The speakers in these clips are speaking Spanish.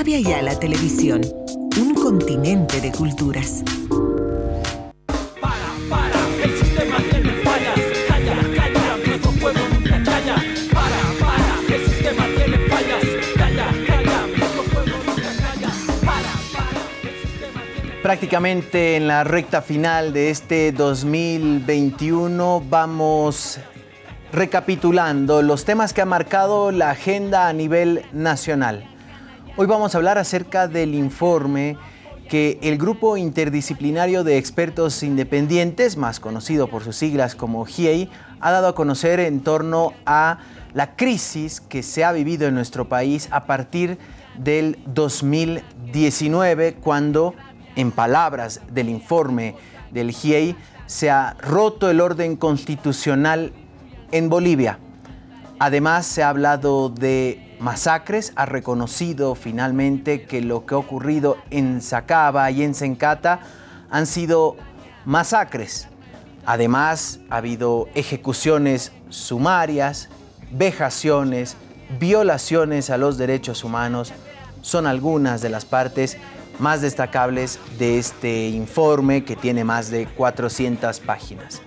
Avia Yala Televisión, un continente de culturas. Para, para, el sistema tiene fallas. Calla, calla, nuestro pueblo nunca calla. Para, para, el sistema tiene fallas. Calla, calla, nuestro pueblo nunca calla. Para, para, el sistema tiene Prácticamente en la recta final de este 2021 vamos recapitulando los temas que ha marcado la agenda a nivel nacional. Hoy vamos a hablar acerca del informe que el Grupo Interdisciplinario de Expertos Independientes, más conocido por sus siglas como GIEI, ha dado a conocer en torno a la crisis que se ha vivido en nuestro país a partir del 2019, cuando, en palabras del informe del GIEI, se ha roto el orden constitucional en Bolivia. Además, se ha hablado de masacres, ha reconocido finalmente que lo que ha ocurrido en Sacaba y en Sencata han sido masacres. Además, ha habido ejecuciones sumarias, vejaciones, violaciones a los derechos humanos. Son algunas de las partes más destacables de este informe que tiene más de 400 páginas.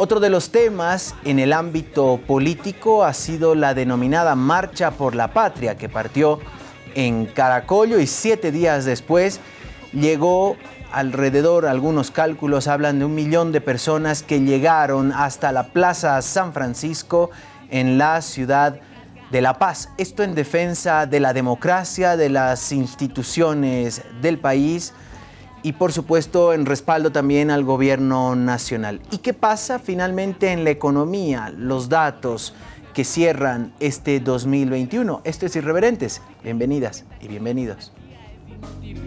Otro de los temas en el ámbito político ha sido la denominada Marcha por la Patria, que partió en Caracollo y siete días después llegó alrededor, algunos cálculos hablan de un millón de personas que llegaron hasta la Plaza San Francisco en la ciudad de La Paz. Esto en defensa de la democracia, de las instituciones del país, y por supuesto en respaldo también al gobierno nacional. ¿Y qué pasa finalmente en la economía? Los datos que cierran este 2021. Esto es Irreverentes. Bienvenidas y bienvenidos.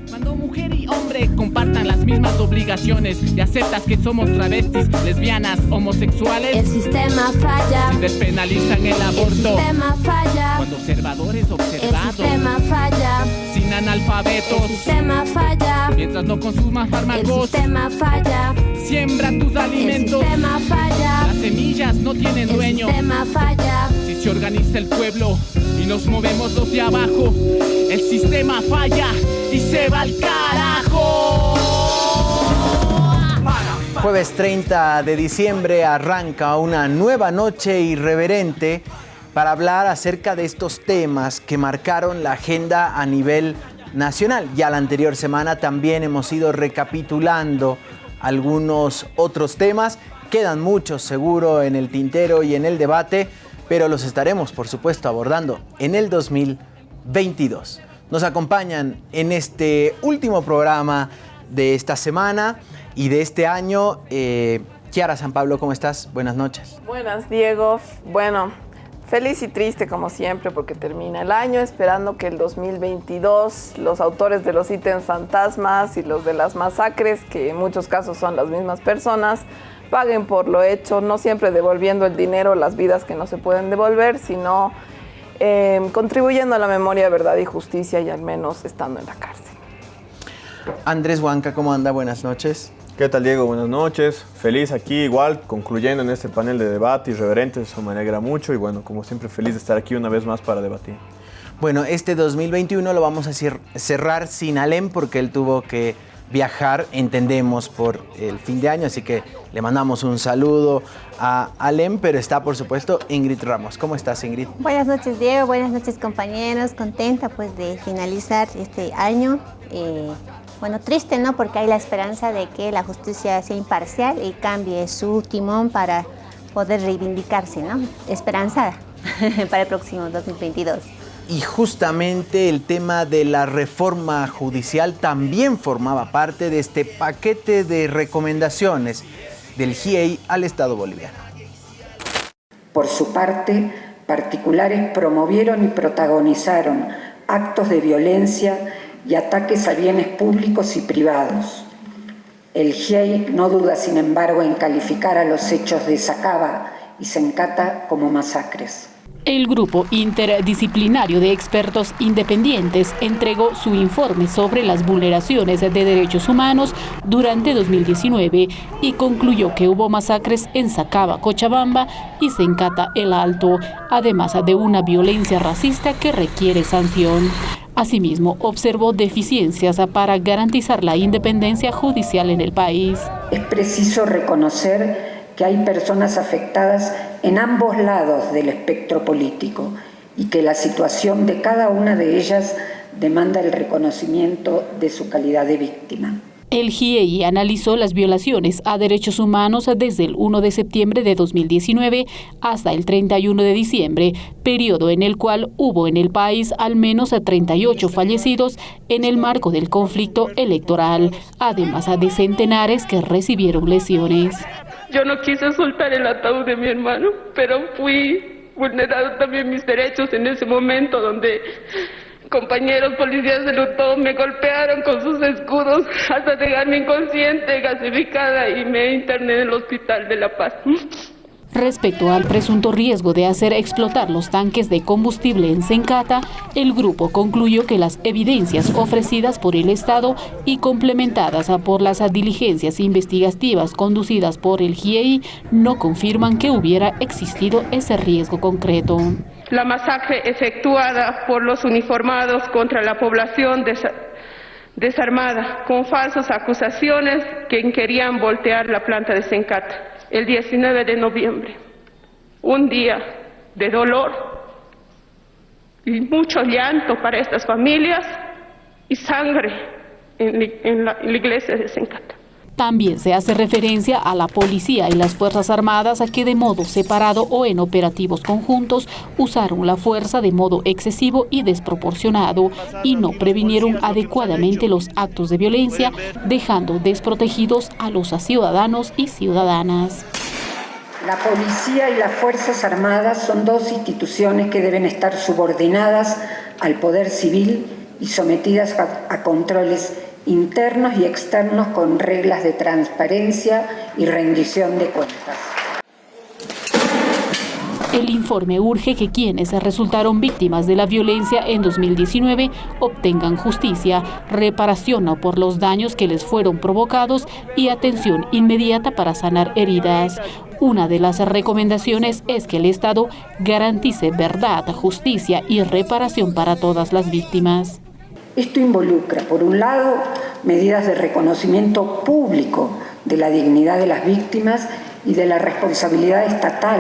Cuando mujer y hombre compartan las mismas obligaciones y aceptas que somos travestis, lesbianas, homosexuales, El sistema falla. despenalizan el El aborto. sistema falla. Cuando observadores El observados, sistema falla. Sin El analfabetos, sistema falla. mientras no consumas El fármacos, sistema falla. siembra tus El alimentos. sistema falla. Las semillas no tienen El dueño. sistema falla. Si se organiza el pueblo y nos movemos los de abajo, el sistema falla y se va al carajo. Jueves 30 de diciembre arranca una nueva noche irreverente para hablar acerca de estos temas que marcaron la agenda a nivel nacional. Ya la anterior semana también hemos ido recapitulando algunos otros temas. Quedan muchos seguro en el tintero y en el debate, pero los estaremos por supuesto abordando en el 2022. Nos acompañan en este último programa de esta semana y de este año. Eh, Kiara San Pablo, ¿cómo estás? Buenas noches. Buenas, Diego. Bueno, feliz y triste como siempre porque termina el año, esperando que el 2022 los autores de los ítems fantasmas y los de las masacres, que en muchos casos son las mismas personas, paguen por lo hecho, no siempre devolviendo el dinero, las vidas que no se pueden devolver, sino eh, contribuyendo a la memoria, verdad y justicia y al menos estando en la cárcel. Andrés Huanca, ¿cómo anda? Buenas noches. ¿Qué tal Diego? Buenas noches. Feliz aquí igual, concluyendo en este panel de debate irreverente, eso me alegra mucho y bueno, como siempre feliz de estar aquí una vez más para debatir. Bueno, este 2021 lo vamos a cerrar sin Alem porque él tuvo que viajar, entendemos, por el fin de año, así que le mandamos un saludo a Alem, pero está por supuesto Ingrid Ramos. ¿Cómo estás Ingrid? Buenas noches Diego, buenas noches compañeros, contenta pues de finalizar este año. Eh, bueno, triste no, porque hay la esperanza de que la justicia sea imparcial y cambie su timón para poder reivindicarse, ¿no? Esperanzada para el próximo 2022. Y justamente el tema de la reforma judicial también formaba parte de este paquete de recomendaciones del GIEI al Estado boliviano. Por su parte, particulares promovieron y protagonizaron actos de violencia y ataques a bienes públicos y privados. El GIEI no duda, sin embargo, en calificar a los hechos de Sacaba y Sencata como masacres. El grupo interdisciplinario de expertos independientes entregó su informe sobre las vulneraciones de derechos humanos durante 2019 y concluyó que hubo masacres en Sacaba, Cochabamba y Sencata El Alto, además de una violencia racista que requiere sanción. Asimismo, observó deficiencias para garantizar la independencia judicial en el país. Es preciso reconocer que hay personas afectadas en ambos lados del espectro político y que la situación de cada una de ellas demanda el reconocimiento de su calidad de víctima. El GIEI analizó las violaciones a derechos humanos desde el 1 de septiembre de 2019 hasta el 31 de diciembre, periodo en el cual hubo en el país al menos 38 fallecidos en el marco del conflicto electoral, además de centenares que recibieron lesiones. Yo no quise soltar el ataúd de mi hermano, pero fui vulnerado también mis derechos en ese momento donde compañeros policías de Lutón me golpearon con sus escudos hasta dejarme inconsciente, gasificada y me interné en el hospital de La Paz. Respecto al presunto riesgo de hacer explotar los tanques de combustible en Sencata, el grupo concluyó que las evidencias ofrecidas por el Estado y complementadas por las diligencias investigativas conducidas por el GIEI no confirman que hubiera existido ese riesgo concreto. La masacre efectuada por los uniformados contra la población desarmada con falsas acusaciones que querían voltear la planta de Sencata el 19 de noviembre, un día de dolor y mucho llanto para estas familias y sangre en, la, iglesia de Sencata. También se hace referencia a la policía y las Fuerzas Armadas a que de modo separado o en operativos conjuntos usaron la fuerza de modo excesivo y desproporcionado y no previnieron adecuadamente los actos de violencia, dejando desprotegidos a los ciudadanos y ciudadanas. La policía y las Fuerzas Armadas son dos instituciones que deben estar subordinadas al poder civil y sometidas a controles internos y externos con reglas de transparencia y rendición de cuentas. El informe urge que quienes resultaron víctimas de la violencia en 2019 obtengan justicia, reparación por los daños que les fueron provocados y atención inmediata para sanar heridas. Una de las recomendaciones es que el Estado garantice verdad, justicia y reparación para todas las víctimas. Esto involucra, por un lado, medidas de reconocimiento público de la dignidad de las víctimas y de la responsabilidad estatal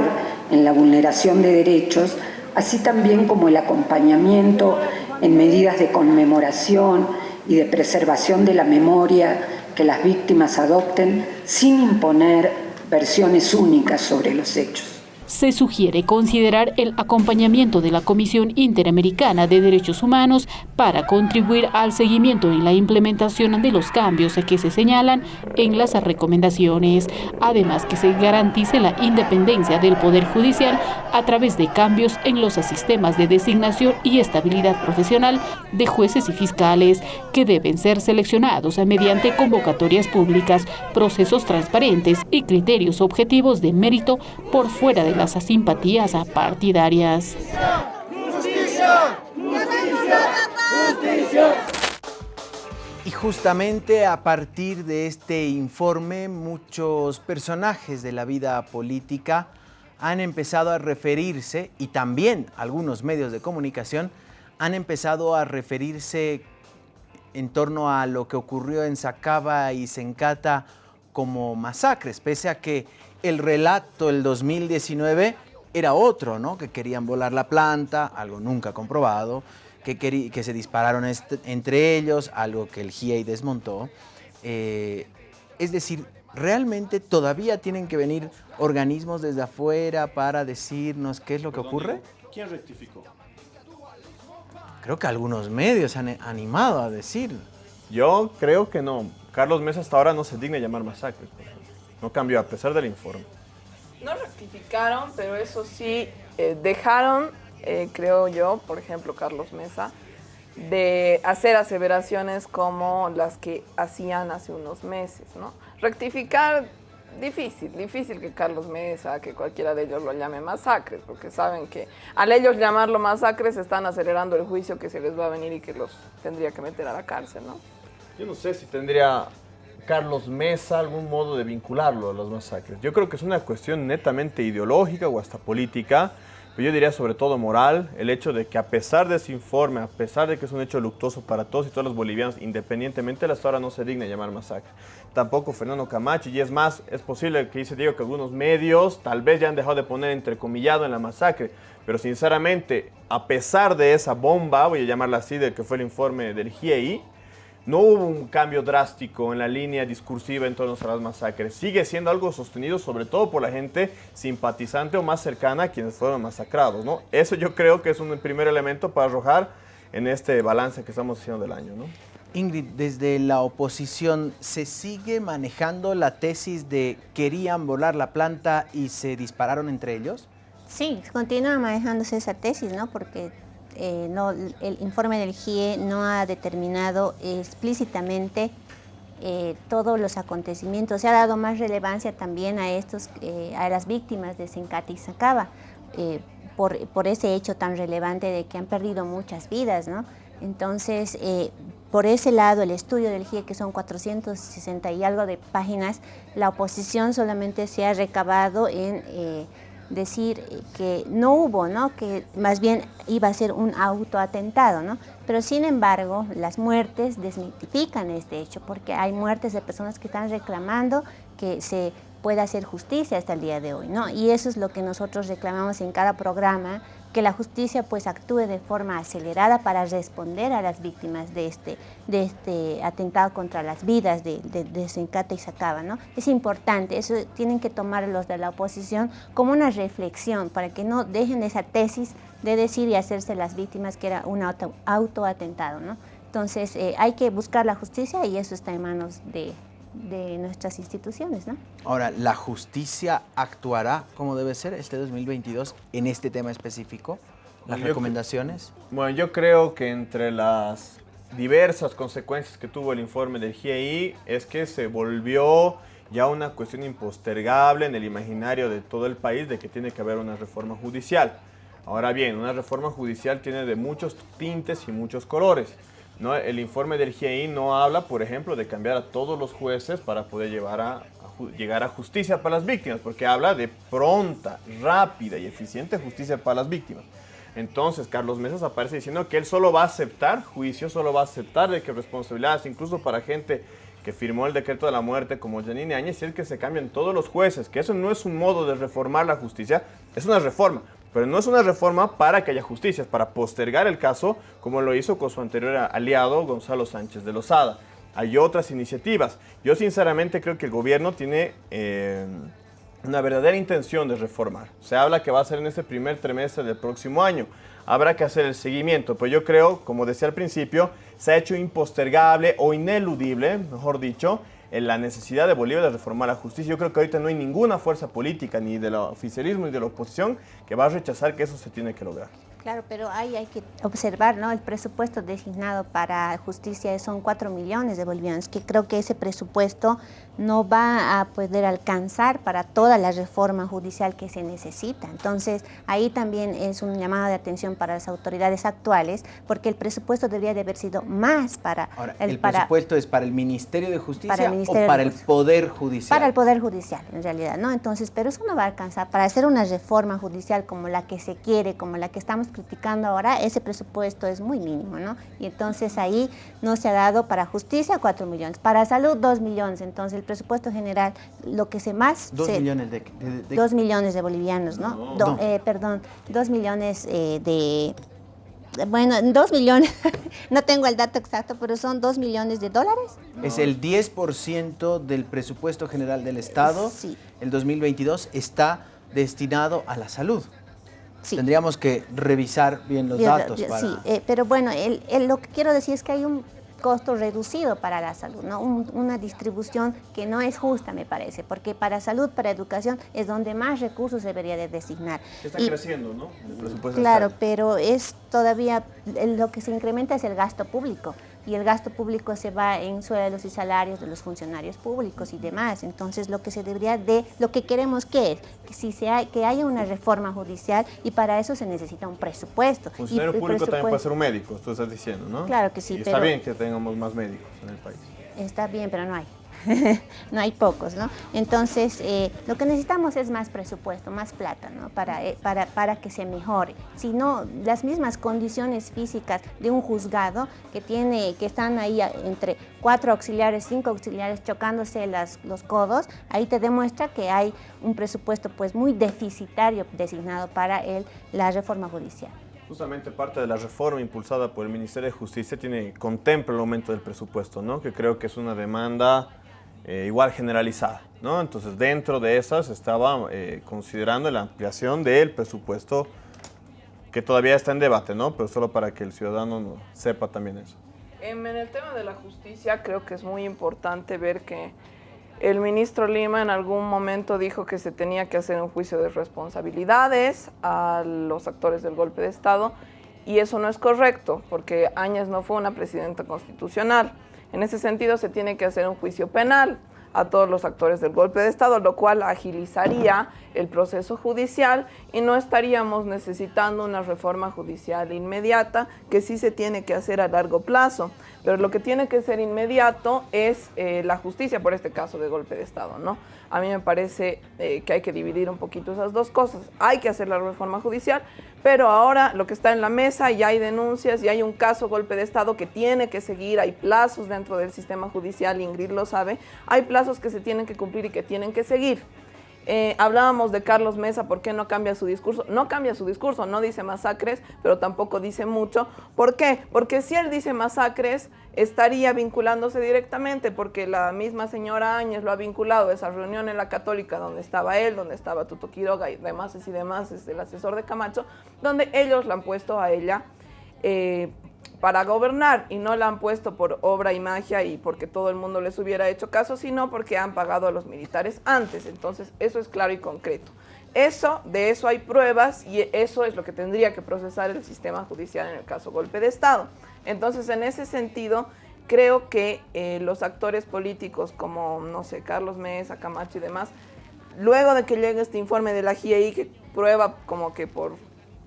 en la vulneración de derechos, así también como el acompañamiento en medidas de conmemoración y de preservación de la memoria que las víctimas adopten sin imponer versiones únicas sobre los hechos se sugiere considerar el acompañamiento de la Comisión Interamericana de Derechos Humanos para contribuir al seguimiento y la implementación de los cambios que se señalan en las recomendaciones. Además, que se garantice la independencia del Poder Judicial a través de cambios en los sistemas de designación y estabilidad profesional de jueces y fiscales, que deben ser seleccionados mediante convocatorias públicas, procesos transparentes y criterios objetivos de mérito por fuera de la las simpatías partidarias. Y justamente a partir de este informe, muchos personajes de la vida política han empezado a referirse, y también algunos medios de comunicación, han empezado a referirse en torno a lo que ocurrió en Sacaba y Sencata como masacres, pese a que el relato del 2019 era otro, ¿no? Que querían volar la planta, algo nunca comprobado, que, que se dispararon entre ellos, algo que el GIEI desmontó. Eh, es decir, ¿realmente todavía tienen que venir organismos desde afuera para decirnos qué es lo que ocurre? ¿Quién rectificó? Creo que algunos medios han animado a decir. Yo creo que no. Carlos Mesa hasta ahora no se digna llamar masacre. No cambió a pesar del informe. No rectificaron, pero eso sí, eh, dejaron, eh, creo yo, por ejemplo, Carlos Mesa, de hacer aseveraciones como las que hacían hace unos meses, ¿no? Rectificar difícil, difícil que Carlos Mesa, que cualquiera de ellos lo llame masacres, porque saben que al ellos llamarlo masacres están acelerando el juicio que se les va a venir y que los tendría que meter a la cárcel, ¿no? Yo no sé si tendría Carlos Mesa algún modo de vincularlo a los masacres. Yo creo que es una cuestión netamente ideológica o hasta política, pero yo diría sobre todo moral, el hecho de que a pesar de ese informe, a pesar de que es un hecho luctuoso para todos y todos los bolivianos, independientemente de la historia, no se digna llamar masacre. Tampoco Fernando Camacho, y es más, es posible que dice Diego que algunos medios tal vez ya han dejado de poner entrecomillado en la masacre, pero sinceramente, a pesar de esa bomba, voy a llamarla así, de que fue el informe del GIEI, no hubo un cambio drástico en la línea discursiva en torno a las masacres. Sigue siendo algo sostenido sobre todo por la gente simpatizante o más cercana a quienes fueron masacrados. ¿no? Eso yo creo que es un primer elemento para arrojar en este balance que estamos haciendo del año. ¿no? Ingrid, desde la oposición, ¿se sigue manejando la tesis de querían volar la planta y se dispararon entre ellos? Sí, continúa manejándose esa tesis, ¿no? Porque eh, no, el informe del GIE no ha determinado explícitamente eh, todos los acontecimientos. Se ha dado más relevancia también a, estos, eh, a las víctimas de Sencate y Sacaba, por, por, ese hecho tan relevante de que han perdido muchas vidas. ¿no? Entonces, por ese lado, el estudio del GIE, que son 460 y algo de páginas, la oposición solamente se ha recabado en decir que no hubo, ¿no? que más bien iba a ser un autoatentado, ¿no? pero sin embargo las muertes desmitifican este hecho porque hay muertes de personas que están reclamando que se pueda hacer justicia hasta el día de hoy. ¿no? Y eso es lo que nosotros reclamamos en cada programa, que la justicia pues actúe de forma acelerada para responder a las víctimas de este, de este atentado contra las vidas de, de, Sencata y Sacaba. ¿no? Es importante, eso tienen que tomar los de la oposición como una reflexión para que no dejen esa tesis de decir y hacerse las víctimas que era un auto, autoatentado. ¿no? Entonces eh, hay que buscar la justicia y eso está en manos de, de nuestras instituciones. ¿no? Ahora, ¿la justicia actuará como debe ser este 2022 en este tema específico? ¿Las Yo recomendaciones? Bueno, yo creo que entre las diversas consecuencias que tuvo el informe del GIEI es que se volvió ya una cuestión impostergable en el imaginario de todo el país de que tiene que haber una reforma judicial. Ahora bien, una reforma judicial tiene de muchos tintes y muchos colores. ¿No? El informe del GIEI no habla, por ejemplo, de cambiar a todos los jueces para poder llevar a, llegar a justicia para las víctimas, porque habla de pronta, rápida y eficiente justicia para las víctimas. Entonces, Carlos Mesas aparece diciendo que él solo va a aceptar juicios, solo va a aceptar de que responsabilidades, incluso para gente que firmó el decreto de la muerte como Janine Áñez, y es que se cambian todos los jueces, que eso no es un modo de reformar la justicia, es una reforma, pero no es una reforma para que haya justicia, es para postergar el caso, como lo hizo con su anterior aliado Gonzalo Sánchez de Lozada. Hay otras iniciativas. Yo sinceramente creo que el gobierno tiene eh, una verdadera intención de reformar. Se habla que va a ser en este primer trimestre del próximo año. Habrá que hacer el seguimiento, pero yo creo, como decía al principio, se ha hecho impostergable o ineludible, mejor dicho, en la necesidad de Bolivia de reformar la justicia. Yo creo que ahorita no hay ninguna fuerza política, ni del oficialismo ni de la oposición, que va a rechazar que eso se tiene que lograr. Claro, pero ahí hay que observar, ¿no? El presupuesto designado para justicia son 4 millones de bolivianos, que creo que ese presupuesto no va a poder alcanzar para toda la reforma judicial que se necesita. Entonces, ahí también es un llamado de atención para las autoridades actuales, porque el presupuesto debería de haber sido más para Ahora, el, ¿el, para, presupuesto es para el Ministerio de Justicia Para Ministerio o para el. Poder Judicial? para el Poder Judicial, en realidad, ¿no? Entonces, pero eso no va a alcanzar. Para hacer una reforma judicial como la que se quiere, como la que estamos criticando ahora, ese presupuesto es muy mínimo, ¿no? Y entonces ahí no se ha dado para justicia 4 millones, para salud 2 millones, entonces el presupuesto general, lo que se más... Dos se- millones de... de- de- Dos millones de bolivianos, ¿no? No. Do- No. eh, perdón, dos millones eh, de... Bueno, dos millones, no tengo el dato exacto, pero son dos millones de dólares. Es el 10% del presupuesto general del Estado. Sí. El 2022 está destinado a la salud. Sí. Tendríamos que revisar bien los Yo- datos yo- para... Sí, eh, pero bueno, el- el- lo que quiero decir es que hay un costo reducido para la salud, ¿no? Un- una distribución que no es justa, me parece, porque para salud, para educación, es donde más recursos se debería de designar. Está Y- creciendo, ¿no? El presupuesto Claro, está- pero es todavía, lo que se incrementa es el gasto público. Y el gasto público se va en sueldos y salarios de los funcionarios públicos y demás. Entonces, lo que se debería de, lo que queremos que es, que, si se ha- que haya una reforma judicial y para eso se necesita un presupuesto. Funcionario público también puede presupuesto- ser un médico, tú estás diciendo, ¿no? Claro que sí, Y está pero- bien que tengamos más médicos en el país. Está bien, pero no hay. no hay pocos, ¿no? Entonces, eh, lo que necesitamos es más presupuesto, más plata, ¿no? Para, eh, para, para que se mejore. Si no, las mismas condiciones físicas de un juzgado que, tiene, que están ahí entre cuatro auxiliares, cinco auxiliares chocándose las, los codos, ahí te demuestra que hay un presupuesto pues muy deficitario designado para el, la reforma judicial. Justamente parte de la reforma impulsada por el Ministerio de Justicia tiene, contempla el aumento del presupuesto, ¿no? Que creo que es una demanda eh, igual generalizada, ¿no? Entonces dentro de esas estaba eh, considerando la ampliación del presupuesto que todavía está en debate, ¿no? Pero solo para que el ciudadano no- sepa también eso. Em, En el tema de la justicia creo que es muy importante ver que el ministro Lima en algún momento dijo que se tenía que hacer un juicio de responsabilidades a los actores del golpe de Estado y eso no es correcto porque Áñez no fue una presidenta constitucional. En ese sentido se tiene que hacer un juicio penal a todos los actores del golpe de Estado, lo cual agilizaría el proceso judicial y no estaríamos necesitando una reforma judicial inmediata que sí se tiene que hacer a largo plazo. Pero lo que tiene que ser inmediato es eh, la justicia por este caso de golpe de Estado, ¿no? A mí me parece eh, que hay que dividir un poquito esas dos cosas. Hay que hacer la reforma judicial, pero ahora lo que está en la mesa, ya hay denuncias, ya hay un caso golpe de Estado que tiene que seguir, hay plazos dentro del sistema judicial, Ingrid lo sabe, hay plazos que se tienen que cumplir y que tienen que seguir. Eh, hablábamos de Carlos Mesa, ¿por qué no cambia su discurso? No cambia su discurso, no dice masacres, pero tampoco dice mucho. ¿Por qué? Porque si él dice masacres, estaría vinculándose directamente, porque la misma señora Áñez lo ha vinculado a esa reunión en la Católica donde estaba él, donde estaba Tuto Quiroga y demás y demás, es el asesor de Camacho, donde ellos la han puesto a ella eh, para gobernar y no la han puesto por obra y magia y porque todo el mundo les hubiera hecho caso, sino porque han pagado a los militares antes. Entonces, eso es claro y concreto. Eso, de eso hay pruebas y eso es lo que tendría que procesar el sistema judicial en el caso golpe de Estado. Entonces, en ese sentido, creo que eh, los actores políticos como, no sé, Carlos Mesa, Camacho y demás, luego de que llegue este informe de la GIEI que prueba como que por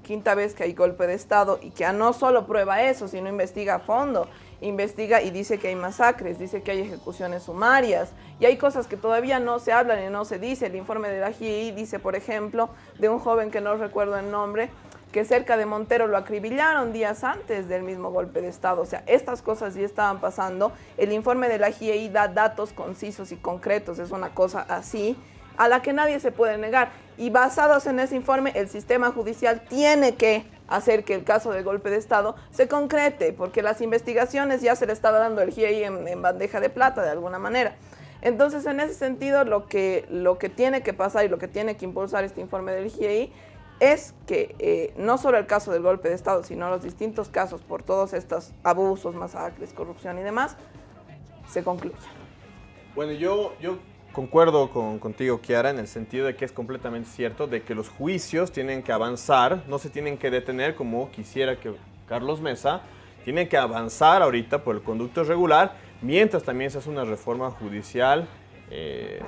quinta vez que hay golpe de Estado y que no solo prueba eso, sino investiga a fondo, investiga y dice que hay masacres, dice que hay ejecuciones sumarias y hay cosas que todavía no se hablan y no se dice. El informe de la GIEI dice, por ejemplo, de un joven que no recuerdo el nombre, que cerca de Montero lo acribillaron días antes del mismo golpe de Estado. O sea, estas cosas ya estaban pasando. El informe de la GIEI da datos concisos y concretos, es una cosa así a la que nadie se puede negar. Y basados en ese informe, el sistema judicial tiene que hacer que el caso de golpe de Estado se concrete, porque las investigaciones ya se le estaba dando el GIEI en, en bandeja de plata de alguna manera. Entonces, en ese sentido, lo que, lo que tiene que pasar y lo que tiene que impulsar este informe del GIEI es que eh, no solo el caso del golpe de Estado, sino los distintos casos por todos estos abusos, masacres, corrupción y demás, se concluyan. Bueno, yo, yo concuerdo con, contigo, Kiara, en el sentido de que es completamente cierto de que los juicios tienen que avanzar, no se tienen que detener como quisiera que Carlos Mesa, tienen que avanzar ahorita por el conducto regular, mientras también se hace una reforma judicial eh,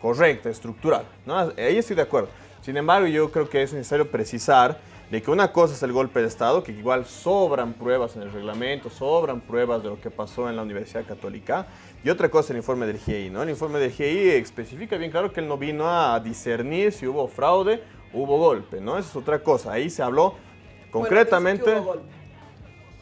correcta, estructural. ¿no? Ahí estoy de acuerdo. Sin embargo, yo creo que es necesario precisar de que una cosa es el golpe de Estado, que igual sobran pruebas en el reglamento, sobran pruebas de lo que pasó en la Universidad Católica, y otra cosa el informe del GIEI, ¿no? El informe del GIEI especifica bien claro que él no vino a discernir si hubo fraude, hubo golpe, ¿no? Esa es otra cosa. Ahí se habló concretamente... Bueno,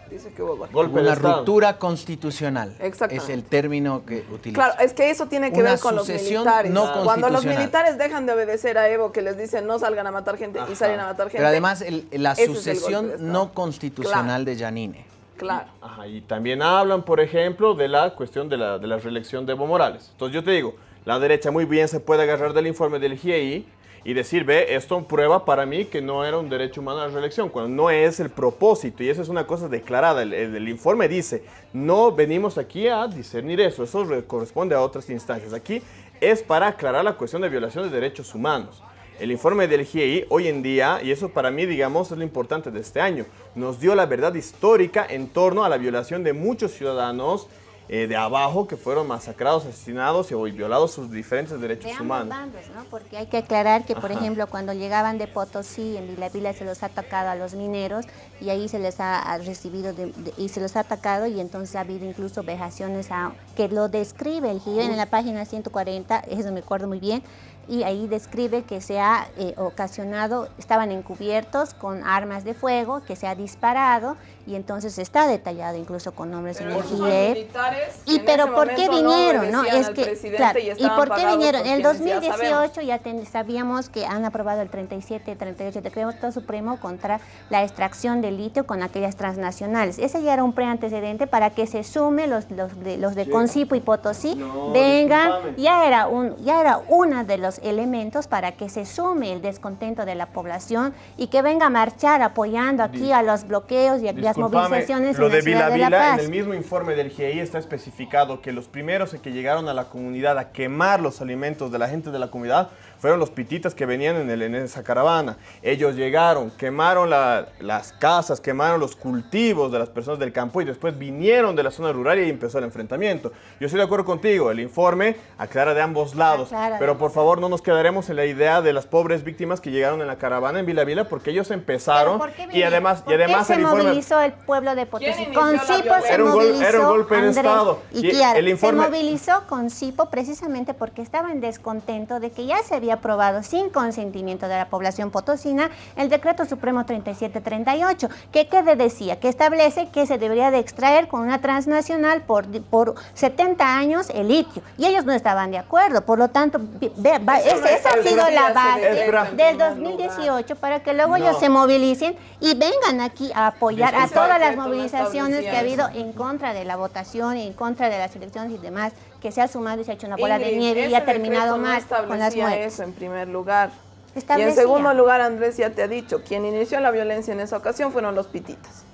dice que hubo golpe. Dice que hubo golpe. Una ruptura constitucional. Exactamente. Es el término que utiliza. Claro, es que eso tiene que Una ver con los sucesión militares. no Cuando los militares dejan de obedecer a Evo, que les dicen no salgan a matar gente y salen a matar gente. Pero además el- la ese es el sucesión no constitucional de Yanine. Claro. Ajá, y también hablan, por ejemplo, de la cuestión de la, de la reelección de Evo Morales. Entonces yo te digo, la derecha muy bien se puede agarrar del informe del GIEI y decir, ve, esto prueba para mí que no era un derecho humano la reelección, cuando no es el propósito, y eso es una cosa declarada. El, el- el informe dice, no venimos aquí a discernir eso, eso re- corresponde a otras instancias. Aquí es para aclarar la cuestión de violación de derechos humanos. El informe del GIEI hoy en día, y eso para mí, digamos, es lo importante de este año, nos dio la verdad histórica en torno a la violación de muchos ciudadanos eh, de abajo que fueron masacrados, asesinados y violados sus diferentes derechos De humanos. bandos, ¿no? Porque hay que aclarar que, por Ajá. ejemplo, cuando llegaban de Potosí, en Vila Vila se los ha atacado a los mineros y ahí se les ha recibido de- de- y se los ha atacado y entonces ha habido incluso vejaciones a, que lo describe el GIO en la página 140, eso me acuerdo muy bien, y ahí describe que se ha eh, ocasionado, estaban encubiertos con armas de fuego, que se ha disparado y entonces está detallado incluso con nombres en el GIEF. militares Y pero ¿por qué vinieron? No, es que claro, y por qué vinieron? En el quienes ya 2018 ya, ten- sabíamos que han aprobado el 37, 38 decreto supremo contra la extracción de litio con aquellas transnacionales. Ese ya era un preantecedente para que se sume los, los de, los de Concipo y Potosí No, vengan, discúlpame. ya era un ya era uno de los elementos para que se sume el descontento de la población y que venga a marchar apoyando aquí Dis- a los bloqueos y a las movilizaciones lo en la de ciudad Vila de La Vila, Paz. en el mismo informe del GIEI está especificado que los primeros que llegaron a la comunidad a quemar los alimentos de la gente de la comunidad fueron los pititas que venían en, el- en esa caravana. Ellos llegaron, quemaron la- las casas, quemaron los cultivos de las personas del campo y después vinieron de la zona rural y empezó el enfrentamiento. Yo estoy de acuerdo contigo, el informe aclara de ambos lados, Aclara. pero por favor no nos quedaremos en la idea de las pobres víctimas que llegaron en la caravana en Vila Vila porque ellos empezaron ¿Pero por qué y además, y ¿Por qué además se el informe... movilizó el pueblo de Potosí? Con Cipo se? Era un gol- movilizó era un golpe de Andrés Estado. y Y Kiara. el informe- Se movilizó con Cipo precisamente porque estaba en descontento de que ya se había aprobado sin consentimiento de la población potosina el decreto supremo 3738, que ¿qué de- decía? Que establece que se debería de extraer con una transnacional por, por 70 años el litio. Y ellos no estaban de acuerdo. Por lo tanto, no esa ha sido la base del primer 2018 para que luego No. ellos se movilicen y vengan aquí a apoyar a todas las movilizaciones que ha habido en contra de la votación, en contra de las elecciones y demás, que se ha sumado y se ha hecho una bola de nieve y ha terminado no mal con las muertes. eso en primer lugar. Y en segundo lugar, Andrés ya te ha dicho, quien inició la violencia en esa ocasión fueron los pititas.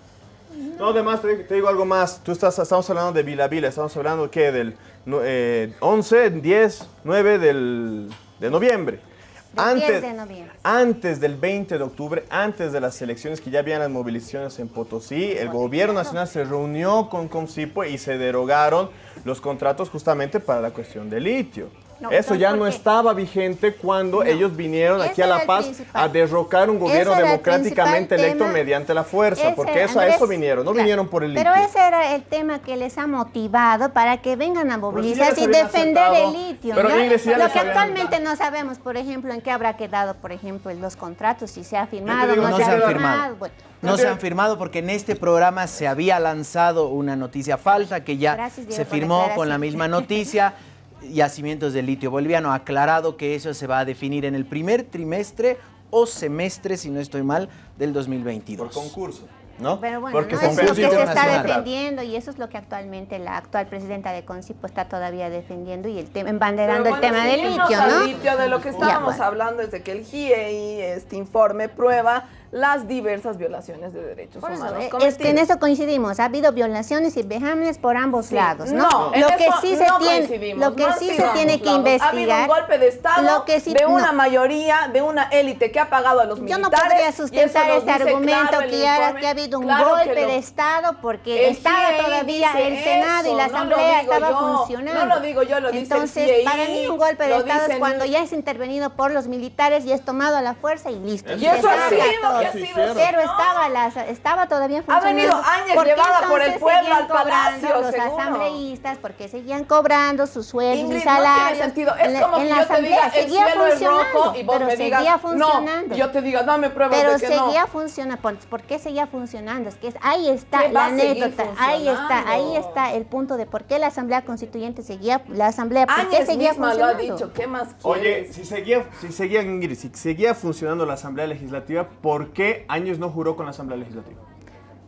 No, además te, te digo algo más. Tú estás, estamos hablando de Vila Vila, estamos hablando ¿qué? del eh, 11, 10, 9 del, de noviembre. Del 10 de noviembre. antes del 20 de octubre, antes de las elecciones que ya habían las movilizaciones en Potosí, el gobierno nacional se reunió con Comcipo y se derogaron los contratos justamente para la cuestión del litio. No, Eso ya no estaba vigente cuando ellos vinieron Ese aquí a La Paz principal. a derrocar un gobierno democráticamente electo tema. mediante la fuerza, Ese, porque eso, a eso vinieron, no claro, vinieron por el litio. Pero ese era el tema que les ha motivado para que vengan a movilizarse y defender aceptado. el litio. Pero, ¿no? Si Lo que actualmente no sabemos, por ejemplo, en qué habrá quedado, por ejemplo, los contratos, si se ha firmado, digo, no, No se se ha han firmado. firmado. Bueno, No se han firmado porque en este programa se había lanzado una noticia falsa que ya Gracias, Diego, se firmó con la misma noticia. Yacimientos del litio boliviano ha aclarado que eso se va a definir en el primer trimestre o semestre, si no estoy mal, del 2022. Por concurso, ¿no? Pero bueno, Porque ¿no? es lo que se está defendiendo y eso es lo que actualmente la actual presidenta de Concipo está todavía defendiendo y el tema, embanderando Pero el bueno, tema del litio, ¿no? litio, de lo que Ya, estábamos bueno. hablando es de que el GIEI, este informe, prueba las diversas violaciones de derechos Por humanos es que en eso coincidimos, ha habido violaciones y vejámenes por ambos Sí. lados, ¿no? No, en lo que sí se no tiene, lo que no sí ha se tiene que lados. investigar, Ha habido un golpe de Estado lo que sí- de una mayoría, de una élite que ha pagado a los Yo militares. no podría sustentar este dice argumento, claro Kiara, informe. que ha habido un Claro que golpe de Estado porque estaba todavía el Senado y la Asamblea estaba yo, funcionando. no lo digo yo, lo dice el Entonces, para mí un golpe de Estado es cuando ya es intervenido por los militares y es tomado a la fuerza y listo. Y eso ha sido, que ha sido Pero ¿no? estaba, la- estaba todavía Ha funcionando. venido Áñez ¿Por qué llevada por el pueblo al palacio, cobrando los seguro? asambleístas? porque seguían cobrando sus sueldos y no tiene salarios? sentido. Es En la- como en que la yo te diga, asamblea el seguía cielo es rojo funcionando, y vos pero me digas, seguía no. funcionando. Y yo te diga, dame pruebas Pero de que seguía no. funcionando. ¿Por, qué seguía funcionando? Es que es- ahí está la anécdota, ahí está, ahí funcionando. está el punto de por qué la Asamblea Constituyente seguía, la Asamblea, por qué seguía misma lo ha funcionando. dicho, ¿qué más Oye, si seguía, si seguía, Ingrid, si seguía funcionando la Asamblea Legislativa, ¿por qué Años no juró con la Asamblea Legislativa?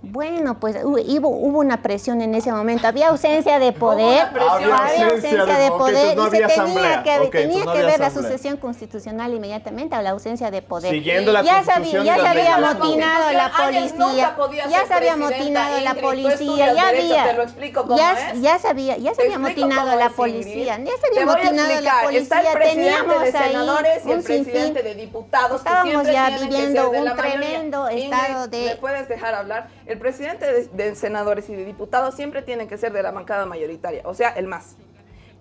Bueno, pues hu- hubo, hubo una presión en ese momento. Había ausencia de poder. presión. Había Había ausencia ausencia de- de poder no y se tenía que, Ok, tenía no que ver la asamblea. sucesión constitucional inmediatamente a la ausencia de poder. Siguiendo la ya sabía, ya la se había amotinado la policía. Ya se había amotinado la policía. Ya había. ya, sabía, ya se había amotinado la policía. Ya se había amotinado la policía. Teníamos de ahí senadores y el un sinfín. presidente de diputados que Estábamos ya viviendo un la tremendo estado de- ¿Me puedes dejar hablar? El presidente de, de senadores y de diputados siempre tiene que ser de la bancada mayoritaria, o sea, el más.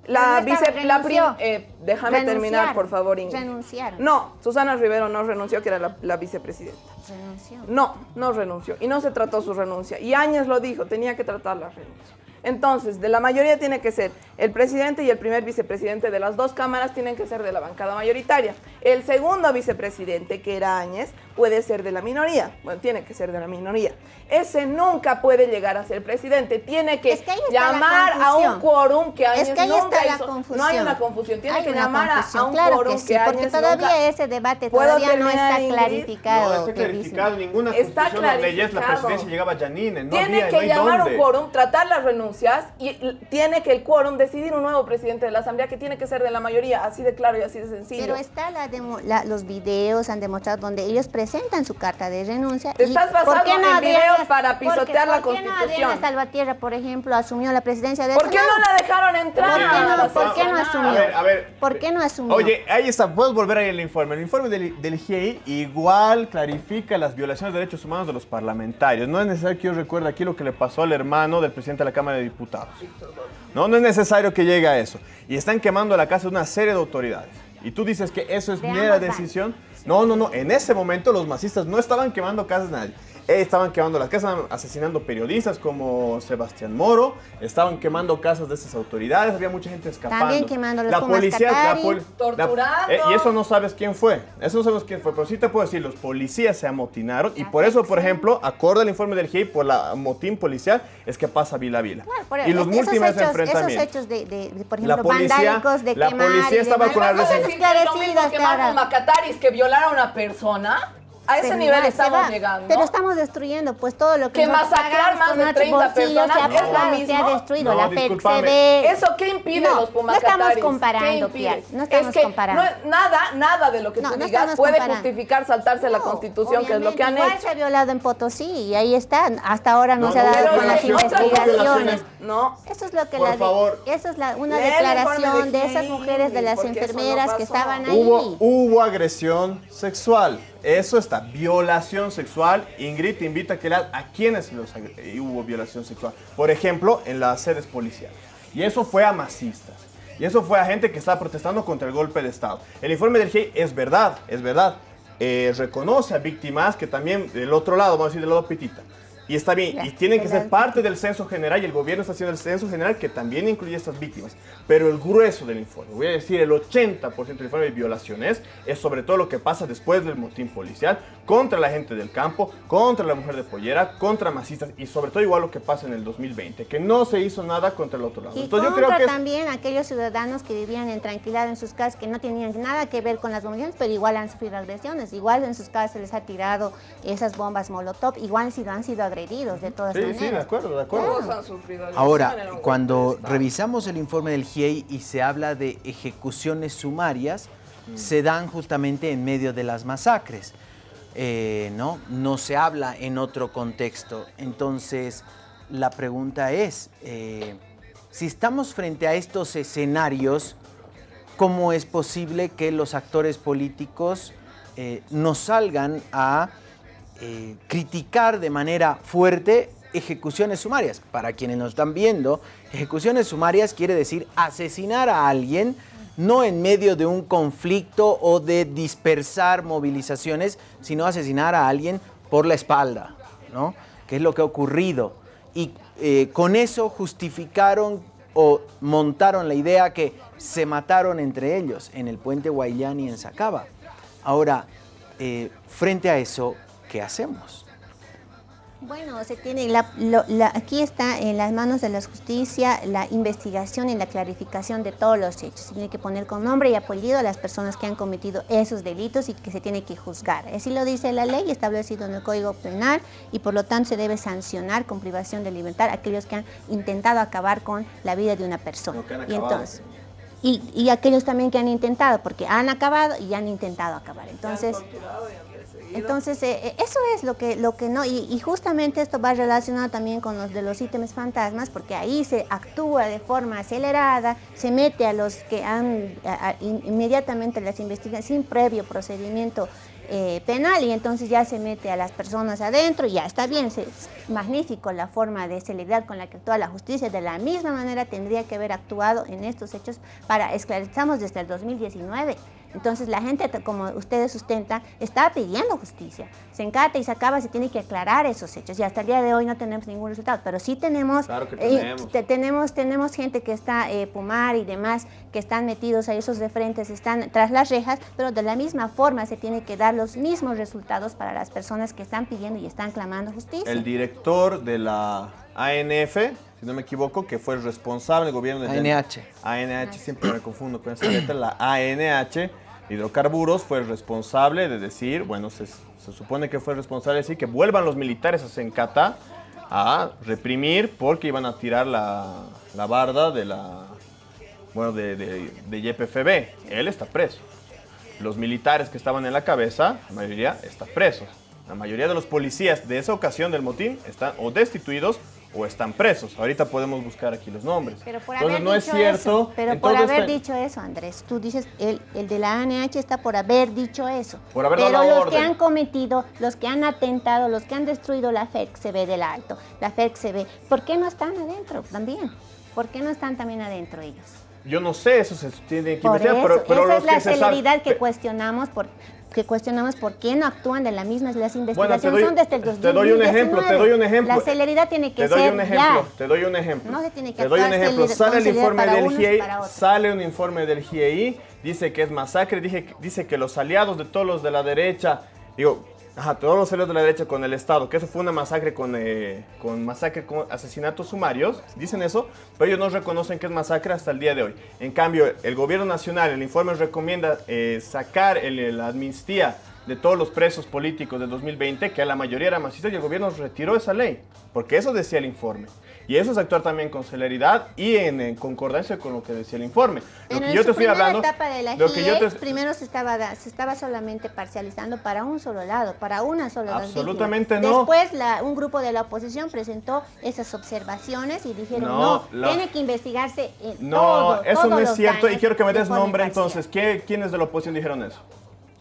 La vice, la prim- renunció. eh, déjame terminar, por favor, Ingrid. Renunciaron. No, Susana Rivero no renunció, que era la, la vicepresidenta. Renunció. No, no renunció. Y no se trató su renuncia. Y Áñez lo dijo, tenía que tratar la renuncia. Entonces, de la mayoría tiene que ser el presidente y el primer vicepresidente de las dos cámaras tienen que ser de la bancada mayoritaria. El segundo vicepresidente, que era Áñez, puede ser de la minoría. Bueno, tiene que ser de la minoría. Ese nunca puede llegar a ser presidente. Tiene que, Es que llamar a un confusión. quórum que Áñez Es que ahí nunca está la hizo. confusión. No hay una confusión. Tiene Hay que una llamar a- a, confusión, un claro quórum que sí, porque Áñez todavía nunca- ese debate ¿Puedo todavía no está clarificado. No está que clarificado ninguna Está constitución o leyes, la clarificado. presidencia llegaba Janine, no tiene había, que no llamar dónde. un quórum, tratar las renuncias y tiene que el quórum decidir un nuevo presidente de la Asamblea que tiene que ser de la mayoría, así de claro y así de sencillo. Pero está la demo- la- los videos han demostrado donde ellos presentan su carta de renuncia. Te y estás ¿por basando qué en Adriana- videos para porque- pisotear la ¿por qué no Constitución? Adriana Salvatierra, por ejemplo, asumió la presidencia de ¿Por qué no la dejaron entrar? ¿Por qué no, por qué no sesión? asumió? A ver, a ver. ¿Por qué no asumió? Oye, ahí está, puedes volver ahí el informe. El informe del, del GIEI igual clarifica las violaciones de derechos humanos de los parlamentarios. No es necesario que yo recuerde aquí lo que le pasó al hermano del presidente de la Cámara de Diputados. No, no es necesario que llegue a eso. Y están quemando la casa de una serie de autoridades. Y tú dices que eso es De mera decisión. No, no, no. En ese momento los masistas no estaban quemando casas de nadie. Estaban quemando las casas, asesinando periodistas como Sebastián Moro, estaban quemando casas de esas autoridades, había mucha gente escapando. También quemando los la policía, la Torturando. la- eh, y eso no sabes quién fue. Eso no sabes quién fue. Pero sí te puedo decir, los policías se amotinaron. Y por eso, por ejemplo, acorde al informe del GIEI, por la motín policial, es que pasa Vila Vila. Claro, por- y los esos múltiples hechos, enfrentamientos. Esos hechos de, de- de, por La ejemplo, policía- vandálicos, de la quemar policía estaba con la no son ¿Vas a decir que es lo mismo Macataris que violar a una persona? A ese nivel estamos va. llegando. Pero estamos destruyendo pues todo lo que Que masacrar más con de nuestros 30 bolsillos, personas se ha se destruido No, la. PECCB. ¿Eso qué impide No, los no Pumacataris? estamos ¿Qué comparando? Piar, no estamos es que comparando. no- nada, nada de lo que No, tú no digas estamos puede comparando. justificar saltarse la No, Constitución, que es lo que han igual hecho. se ha violado en Potosí y ahí está. Hasta ahora no, No, se ha no, dado con las investigaciones. No. Eso es lo que Por la favor. eso es la, una Lee declaración de de esas mujeres de las no enfermeras que estaban ahí. Hubo, hubo agresión sexual. Eso está, violación sexual. Ingrid te invita a que leas a quienes hubo violación sexual. Por ejemplo, en las sedes policiales. Y eso fue a masistas. Y eso fue a gente que estaba protestando contra el golpe de Estado. El informe del GIEI es verdad, es verdad. Eh, reconoce a víctimas que también del otro lado, vamos a decir del lado pitita. Y está bien, Ya, y tienen que ser parte del censo general y el gobierno está haciendo el censo general que también incluye estas víctimas. Pero el grueso del informe, voy a decir el 80% del informe de violaciones, es sobre todo lo que pasa después del motín policial contra la gente del campo, contra la mujer de pollera, contra masistas y sobre todo igual lo que pasa en el 2020, que no se hizo nada contra el otro lado. Y Entonces yo contra creo que es- también aquellos ciudadanos que vivían en tranquilidad en sus casas, que no tenían nada que ver con las movilizaciones, pero igual han sufrido agresiones. Igual en sus casas se les ha tirado esas bombas molotov, igual han sido, han sido agredidos de todas Sí, maneras. sí, de acuerdo, de acuerdo. Todos han sufrido agresión Ahora, cuando revisamos el informe del GIEI y se habla de ejecuciones sumarias, se dan justamente en medio de las masacres. Eh, ¿no? no se habla en otro contexto. Entonces, la pregunta es, eh, si estamos frente a estos escenarios, ¿cómo es posible que los actores políticos eh, no salgan a eh, criticar de manera fuerte ejecuciones sumarias. Para quienes nos están viendo, ejecuciones sumarias quiere decir asesinar a alguien no en medio de un conflicto o de dispersar movilizaciones, sino asesinar a alguien por la espalda, ¿no? Que es lo que ha ocurrido. Y eh, con eso justificaron o montaron la idea que se mataron entre ellos en el puente Guayllán y en Sacaba. Ahora, eh, frente a eso, ¿qué hacemos? Bueno, se tiene la- lo- la- aquí está en las manos de la justicia la investigación y la clarificación de todos los hechos. Se tiene que poner con nombre y apellido a las personas que han cometido esos delitos y que se tiene que juzgar. Así lo dice la ley establecido en el Código Penal y por lo tanto se debe sancionar con privación de libertad a aquellos que han intentado acabar con la vida de una persona. Y entonces y, y aquellos también que han intentado, porque han acabado y han intentado acabar. Entonces, entonces eh, eh, eso es lo que, lo que no, y, y justamente esto va relacionado también con los de los ítems fantasmas, porque ahí se actúa de forma acelerada, se mete a los que han inmediatamente las investigan sin previo procedimiento eh, penal y entonces ya se mete a las personas adentro y ya está bien, es magnífico la forma de celeridad con la que actúa la justicia, de la misma manera tendría que haber actuado en estos hechos para esclarecemos desde el 2019. Entonces la gente, como ustedes sustentan, está pidiendo justicia. Se encata y se acaba, se tiene que aclarar esos hechos. Y hasta el día de hoy no tenemos ningún resultado, pero sí tenemos, Claro eh, tenemos. te- tenemos, tenemos gente que está, eh, Pumar y demás, que están metidos a esos de frentes, están tras las rejas, pero de la misma forma se tiene que dar los mismos resultados para las personas que están pidiendo y están clamando justicia. El director de la ANF, si no me equivoco, que fue el responsable del gobierno de ANH. ANH, siempre me confundo con esa letra, la ANH, hidrocarburos, fue el responsable de decir, bueno, se, se supone que fue el responsable de decir que vuelvan los militares a Sencata a reprimir porque iban a tirar la, la barda de la, bueno, de, de, de YPFB. Él está preso. Los militares que estaban en la cabeza, la mayoría están presos. La mayoría de los policías de esa ocasión del motín están o destituidos o están presos. Ahorita podemos buscar aquí los nombres. Pero por Entonces haber no es dicho cierto. eso, pero por haber este- dicho eso, Andrés, tú dices, el, el de la ANH está por haber dicho eso. Por haber pero dado los que han cometido, los que han atentado, los que han destruido la FERC del Alto, la FERC ¿por qué no están adentro también? ¿Por qué no están también adentro ellos? Yo no sé, eso se tiene que investigar, eso, pero, pero esa es la se celeridad que cuestionamos por que cuestionamos por qué no actúan de la misma las Bueno, investigaciones doy, son desde el 2019. te doy un ejemplo, te doy un ejemplo. La celeridad tiene que te doy ser un ejemplo, ya. te doy un ejemplo. No se tiene que Te doy un ejemplo. Sale el informe del GIEI, sale un informe del GIEI, dice que es masacre, dije, dice que los aliados de todos los de la derecha, digo, ajá, todos los aliados de la derecha con el Estado, que eso fue una masacre con, eh, con masacre con asesinatos sumarios, dicen eso, pero ellos no reconocen que es masacre hasta el día de hoy. En cambio, el gobierno nacional, el informe recomienda eh, sacar el- la amnistía de todos los presos políticos del 2020, que a la mayoría eran masistas, y el gobierno retiró esa ley, porque eso decía el informe. Y eso es actuar también con celeridad y en, en concordancia con lo que decía el informe. Lo Pero que en yo te estoy hablando... etapa de la lo que yo te- primero se estaba, se estaba solamente parcializando para un solo lado, para una sola Absolutamente no. Después la- un grupo de la oposición presentó esas observaciones y dijeron, No, no, la- tiene que investigarse en No, todo, eso todos no es cierto y quiero que me de des nombre entonces. ¿Qué, ¿Quiénes de la oposición dijeron eso?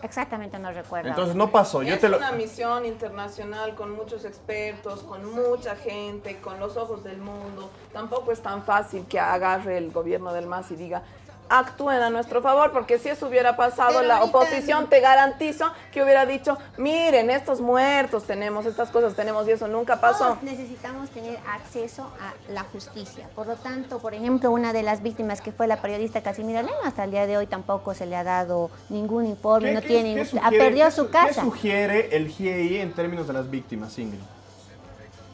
Exactamente, no recuerdo. Entonces no pasó. Yo es te lo... una misión internacional con muchos expertos, con mucha gente, con los ojos del mundo. Tampoco es tan fácil que agarre el gobierno del MAS y diga, actúen a nuestro favor, porque si eso hubiera pasado, Pero la oposición te garantizo que hubiera dicho, miren, estos muertos tenemos, estas cosas tenemos y eso nunca pasó. Todos necesitamos tener acceso a la justicia. Por lo tanto, por ejemplo, una de las víctimas que fue la periodista Casimira Lema, hasta el día de hoy tampoco se le ha dado ningún informe, no tiene, qué ha sugiere- perdido su su- casa. ¿Qué sugiere el GIEI en términos de las víctimas, Ingrid?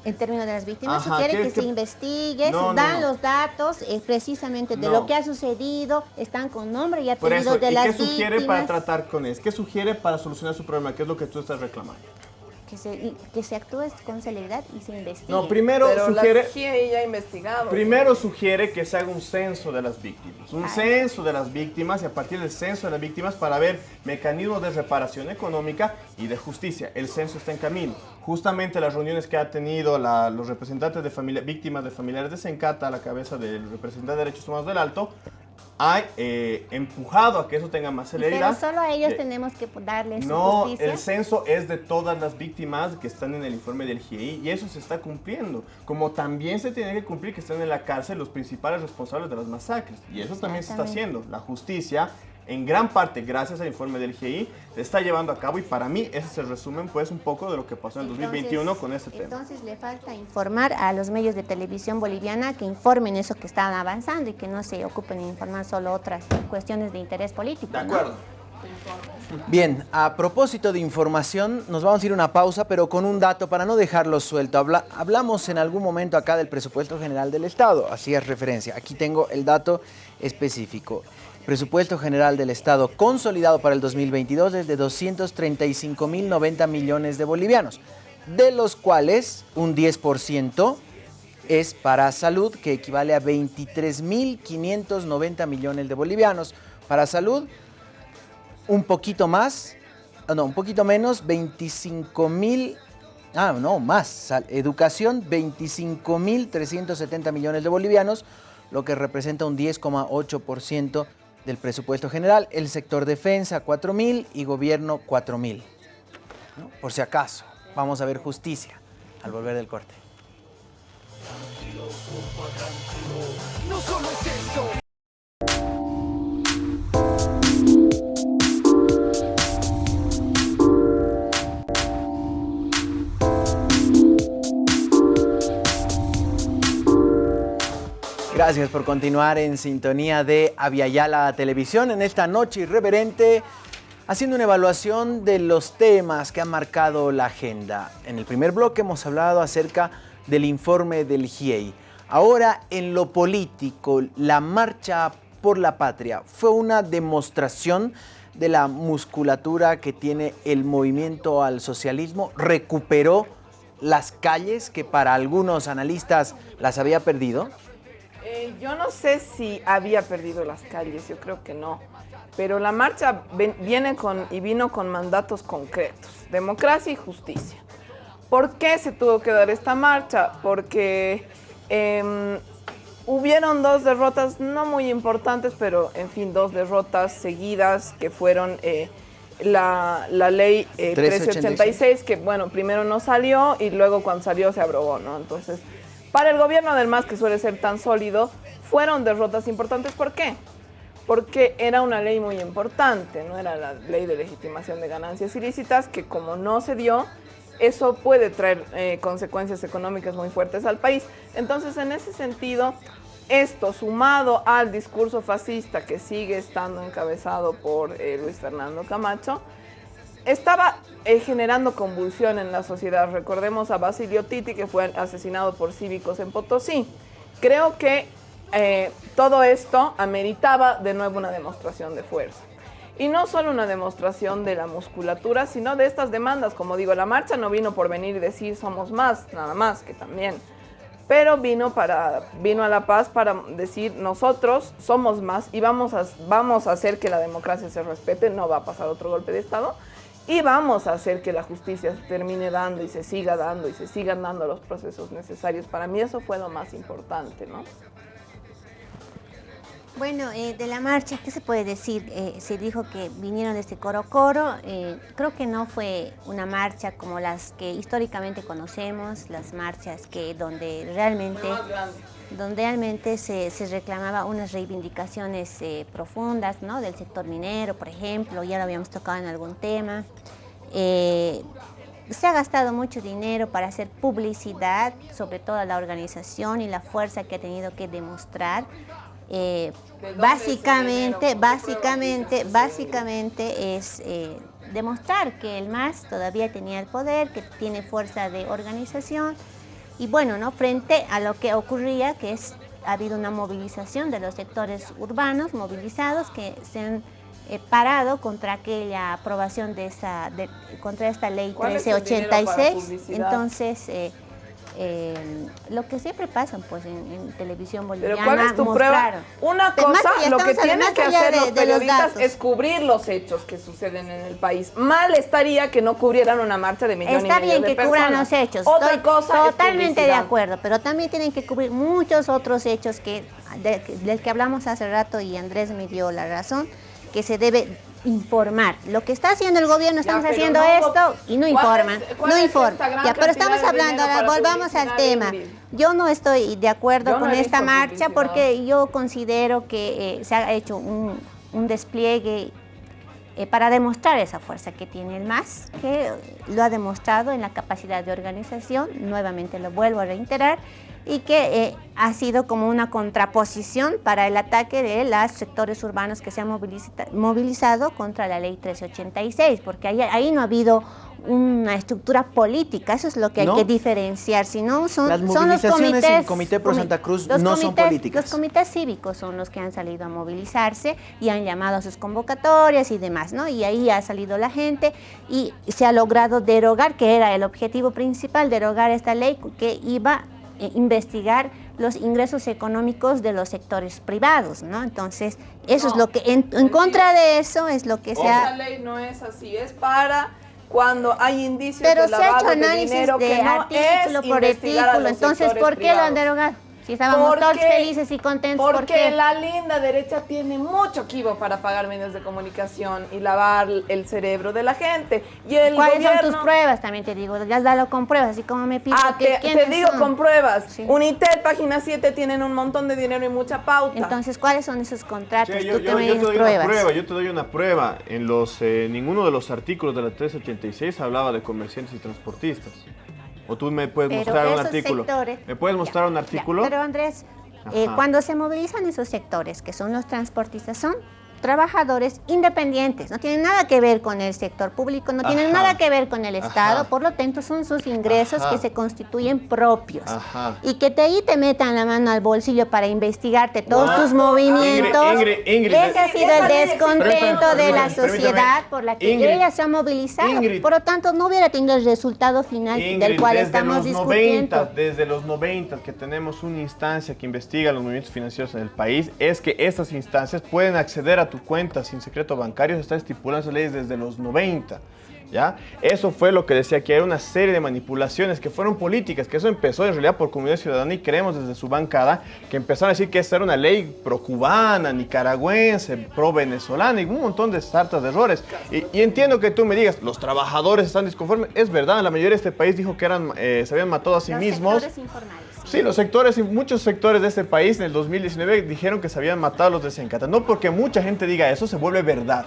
En términos de las víctimas, Ajá, sugiere ¿qué- que se investigue, No, dan no. los datos eh, precisamente de lo que ha sucedido, están con nombre y apellido de ¿y las qué sugiere víctimas. para tratar con eso? ¿Qué sugiere para solucionar su problema? ¿Qué es lo que tú estás reclamando? Que, se, y- que se actúe con celeridad y se investigue. No, primero Pero sugiere... la GIEI ya ha investigado. Primero sugiere que se haga un censo de las víctimas, un Ay. censo de las víctimas y a partir del censo de las víctimas para ver mecanismos de reparación económica y de justicia. El censo está en camino. Justamente las reuniones que ha tenido la- los representantes de familia, víctimas de familiares de Sencata a la cabeza del representante de Derechos Humanos del Alto, ha eh, empujado a que eso tenga más Pero celeridad. solo a ellos Eh, tenemos que darles no, justicia. el censo es de todas las víctimas que están en el informe del GIEI y eso se está cumpliendo. Como también se tiene que cumplir que están en la cárcel los principales responsables de las masacres. Y eso también se está haciendo. La justicia, en gran parte gracias al informe del GIEI, se está llevando a cabo y para mí ese es el resumen pues un poco de lo que pasó en el 2021 Entonces- con este tema. Entonces le falta informar a los medios de televisión boliviana que informen eso que están avanzando y que no se ocupen de informar solo otras cuestiones de interés político. De ¿no? acuerdo. Bien, a propósito de información, nos vamos a ir a una pausa, pero con un dato para no dejarlo suelto. Habla- hablamos en algún momento acá del presupuesto general del Estado, así es referencia. Aquí tengo el dato específico. Presupuesto general del Estado consolidado para el 2022 es de 235.090 millones de bolivianos, de los cuales un 10% es para salud, que equivale a 23.590 millones de bolivianos. Para salud, un poquito más, ah, no, un poquito menos, 25 mil, ah, no, más, educación, 25 mil 370 millones de bolivianos, lo que representa un 10,8% del presupuesto general, el sector defensa 4 mil y gobierno 4 mil. Por si acaso, vamos a ver justicia al volver del corte. Gracias por continuar en sintonía de Aviala Televisión en esta noche irreverente, haciendo una evaluación de los temas que han marcado la agenda. En el primer bloque hemos hablado acerca del informe del GIEI. Ahora, en lo político, la marcha por la patria fue una demostración de la musculatura que tiene el movimiento al socialismo, recuperó las calles que para algunos analistas las había perdido. Eh, yo no sé si había perdido las calles, yo creo que no. Pero la marcha ven- viene con y vino con mandatos concretos, democracia y justicia. ¿Por qué se tuvo que dar esta marcha? Porque em, hubieron dos derrotas no muy importantes, pero en fin, dos derrotas seguidas que fueron eh, la, la ley eh, 1386. 1386, que bueno, primero no salió y luego cuando salió se abrogó, ¿no? Entonces, para el gobierno del MAS, que suele ser tan sólido, fueron derrotas importantes. ¿Por qué? Porque era una ley muy importante, no era la ley de legitimación de ganancias ilícitas, que como no se dio, eso puede traer eh, consecuencias económicas muy fuertes al país. Entonces, en ese sentido, esto sumado al discurso fascista que sigue estando encabezado por eh, Luis Fernando Camacho, estaba eh, generando convulsión en la sociedad. Recordemos a Basilio Titi, que fue asesinado por cívicos en Potosí. Creo que eh, todo esto ameritaba de nuevo una demostración de fuerza. Y no solo una demostración de la musculatura, sino de estas demandas. Como digo, la marcha no vino por venir y decir somos más, nada más, que también. Pero vino, para, vino a La Paz para decir nosotros somos más y vamos a, vamos a hacer que la democracia se respete, no va a pasar otro golpe de Estado, y vamos a hacer que la justicia se termine dando y se siga dando y se sigan dando los procesos necesarios. Para mí eso fue lo más importante, ¿no? Bueno, eh, de la marcha, ¿qué se puede decir? Eh, se dijo que vinieron desde Coro Coro. eh, creo que no fue una marcha como las que históricamente conocemos, las marchas que donde realmente, donde realmente se, se reclamaba unas reivindicaciones eh, profundas, ¿no? Del sector minero, por ejemplo, ya lo habíamos tocado en algún tema. Eh, se ha gastado mucho dinero para hacer publicidad, sobre todo a la organización y la fuerza que ha tenido que demostrar. Eh, básicamente, básicamente, básicamente es eh, demostrar que el MAS todavía tenía el poder, que tiene fuerza de organización y bueno, ¿no? frente a lo que ocurría, que es ha habido una movilización de los sectores urbanos movilizados que se han eh, parado contra aquella aprobación de esa, de- contra esta ley ¿Cuál es el dinero para 1386. publicidad? Entonces, eh, eh, lo que siempre pasa pues en, en televisión Pero boliviana, ¿cuál es tu mostraron. prueba? Una Pero cosa, lo que tienen que hacer de- los de los periodistas datos. es cubrir los hechos que suceden en el país. Mal estaría que no cubrieran una marcha de millón Está y medio bien de que personas. cubran los hechos, Otra estoy cosa es totalmente de acuerdo, pero también tienen que cubrir muchos otros hechos que de- del que hablamos hace rato y Andrés me dio la razón, que se debe informar. Lo que está haciendo el gobierno, estamos haciendo no, esto y no ¿cuál informan, es- no informan. Ya, pero estamos hablando, ahora volvamos al tema. Yo no estoy de acuerdo Yo con esta marcha porque yo considero que eh, se ha hecho un, un despliegue eh, para demostrar esa fuerza que tiene el MAS, que lo ha demostrado en la capacidad de organización, nuevamente lo vuelvo a reiterar, y que eh, ha sido como una contraposición para el ataque de los sectores urbanos que se han moviliza- movilizado contra la ley 1386, porque ahí, ahí no ha habido una estructura política, eso es lo que hay que diferenciar, si no son, Las son los movilizaciones comités... en Comité Pro Santa Cruz no son políticas. Los comités cívicos son los que han salido a movilizarse y han llamado a sus convocatorias y demás, ¿no? Y ahí ha salido la gente y se ha logrado derogar, que era el objetivo principal, derogar esta ley que iba investigar los ingresos económicos de los sectores privados, ¿no? Entonces, eso es lo que, en, en contra de eso es lo que se Esa ha... ley no es así, es para cuando hay indicios Pero de se ha lavado hecho de análisis dinero de que no artículo es por artículo, entonces, ¿por qué lo han privados. derogado? Si estábamos ¿Por todos felices y contentos, ¿por Porque la linda derecha tiene mucho kibo para pagar medios de comunicación y lavar el cerebro de la gente. Y el ¿Cuáles gobierno... son tus pruebas? También te digo, ya dalo con pruebas, así como me pido Ah, que te, te digo son? con pruebas. Sí. Unitel, página 7, tienen un montón de dinero y mucha pauta. Entonces, ¿cuáles son esos contratos? Tú yo, que yo- me yo te doy pruebas. una prueba, yo te doy una prueba. En los eh, ninguno de los artículos de la 386 hablaba de comerciantes y transportistas. O tú me puedes Pero mostrar un artículo. sectores- ¿Me puedes mostrar un Ya, artículo? Pero Andrés, eh, cuando se movilizan esos sectores, que son los transportistas, son trabajadores independientes, no tienen nada que ver con el sector público, no tienen Ajá. nada que ver con el Ajá. Estado, por lo tanto son sus ingresos Ajá. que se constituyen propios. Ajá. Y que te ahí te metan la mano al bolsillo para investigarte todos tus movimientos. Ingrid, Ingrid, Ingrid. Ese ha sido el descontento de la sociedad por la que Ingrid. ella se ha movilizado. Ingrid. Por lo tanto, no hubiera tenido el resultado final del cual estamos los discutiendo. 90, desde los 90 que tenemos una instancia que investiga los movimientos financieros en el país, es que estas instancias pueden acceder a tu cuenta sin secreto bancario, se está estipulando leyes desde los 90. ¿Ya? Eso fue lo que decía que era una serie de manipulaciones que fueron políticas, que eso empezó en realidad por Comunidad Ciudadana y creemos desde su bancada que empezaron a decir que esa era una ley pro-cubana, nicaragüense, pro-venezolana y un montón de sartas de errores. Y, y entiendo que tú me digas, los trabajadores están disconformes, es verdad, la mayoría de este país dijo que eran, eh, se habían matado a sí Los mismos. sectores informales. Sí, los sectores, y muchos sectores de este país en el 2019 dijeron que se habían matado a los de Sencata. No porque mucha gente diga eso, se vuelve verdad.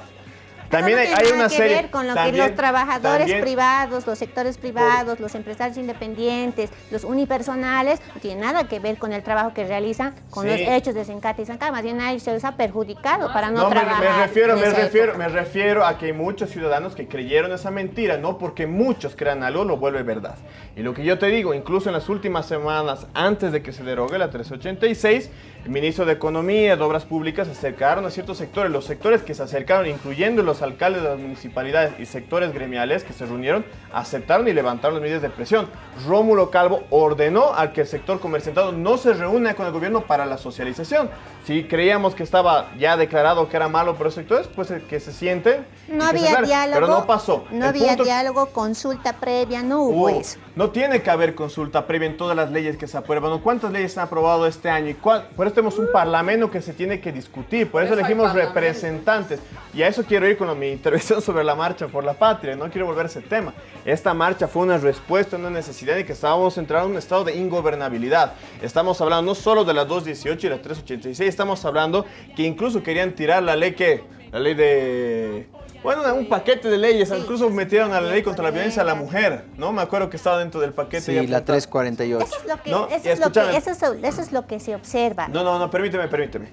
También hay, hay tiene una nada que serie. ver con lo que los trabajadores también- privados, los sectores privados, los empresarios independientes, los unipersonales, no tiene nada que ver con el trabajo que realizan con Sí. los hechos de Sencata y Sancá. Más bien a ellos se les ha perjudicado para no, No, me, trabajar. me refiero, en me refiero, época. me refiero a que hay muchos ciudadanos que creyeron esa mentira, no porque muchos crean algo lo vuelve verdad. Y lo que yo te digo, incluso en las últimas semanas, antes de que se derogue la 386, el ministro de Economía y de Obras Públicas se acercaron a ciertos sectores, los sectores que se acercaron, incluyendo los alcaldes de las municipalidades y sectores gremiales que se reunieron, aceptaron y levantaron las medidas de presión. Rómulo Calvo ordenó al que el sector comerciantado no se reúna con el gobierno para la socialización. Si creíamos que estaba ya declarado que era malo para los sectores, pues eh, que se sienten. y No había diálogo. Pero no pasó. No El había punto- diálogo, consulta previa, no hubo Uh, eso. no tiene que haber consulta previa en todas las leyes que se aprueban. ¿Cuántas leyes se han aprobado este año? ¿Y cuál? Por eso tenemos un parlamento que se tiene que discutir. Por eso eso elegimos representantes. Y a eso quiero ir con mi intervención sobre la marcha por la patria. No quiero volver a ese tema. Esta marcha fue una respuesta a una necesidad de que estábamos entrando en un estado de ingobernabilidad. Estamos hablando no solo de las 218 y las 386, estamos hablando que incluso querían tirar la ley que... La ley de... Bueno, un paquete de leyes, Sí, incluso metieron a la ley contra la violencia a la mujer, ¿no? Me acuerdo que estaba dentro del paquete. Sí, ya la apuntado. 348. Eso es lo que, No, eso y es lo que, escúchame. eso es, eso es lo que se observa. No, no, no, permíteme, permíteme.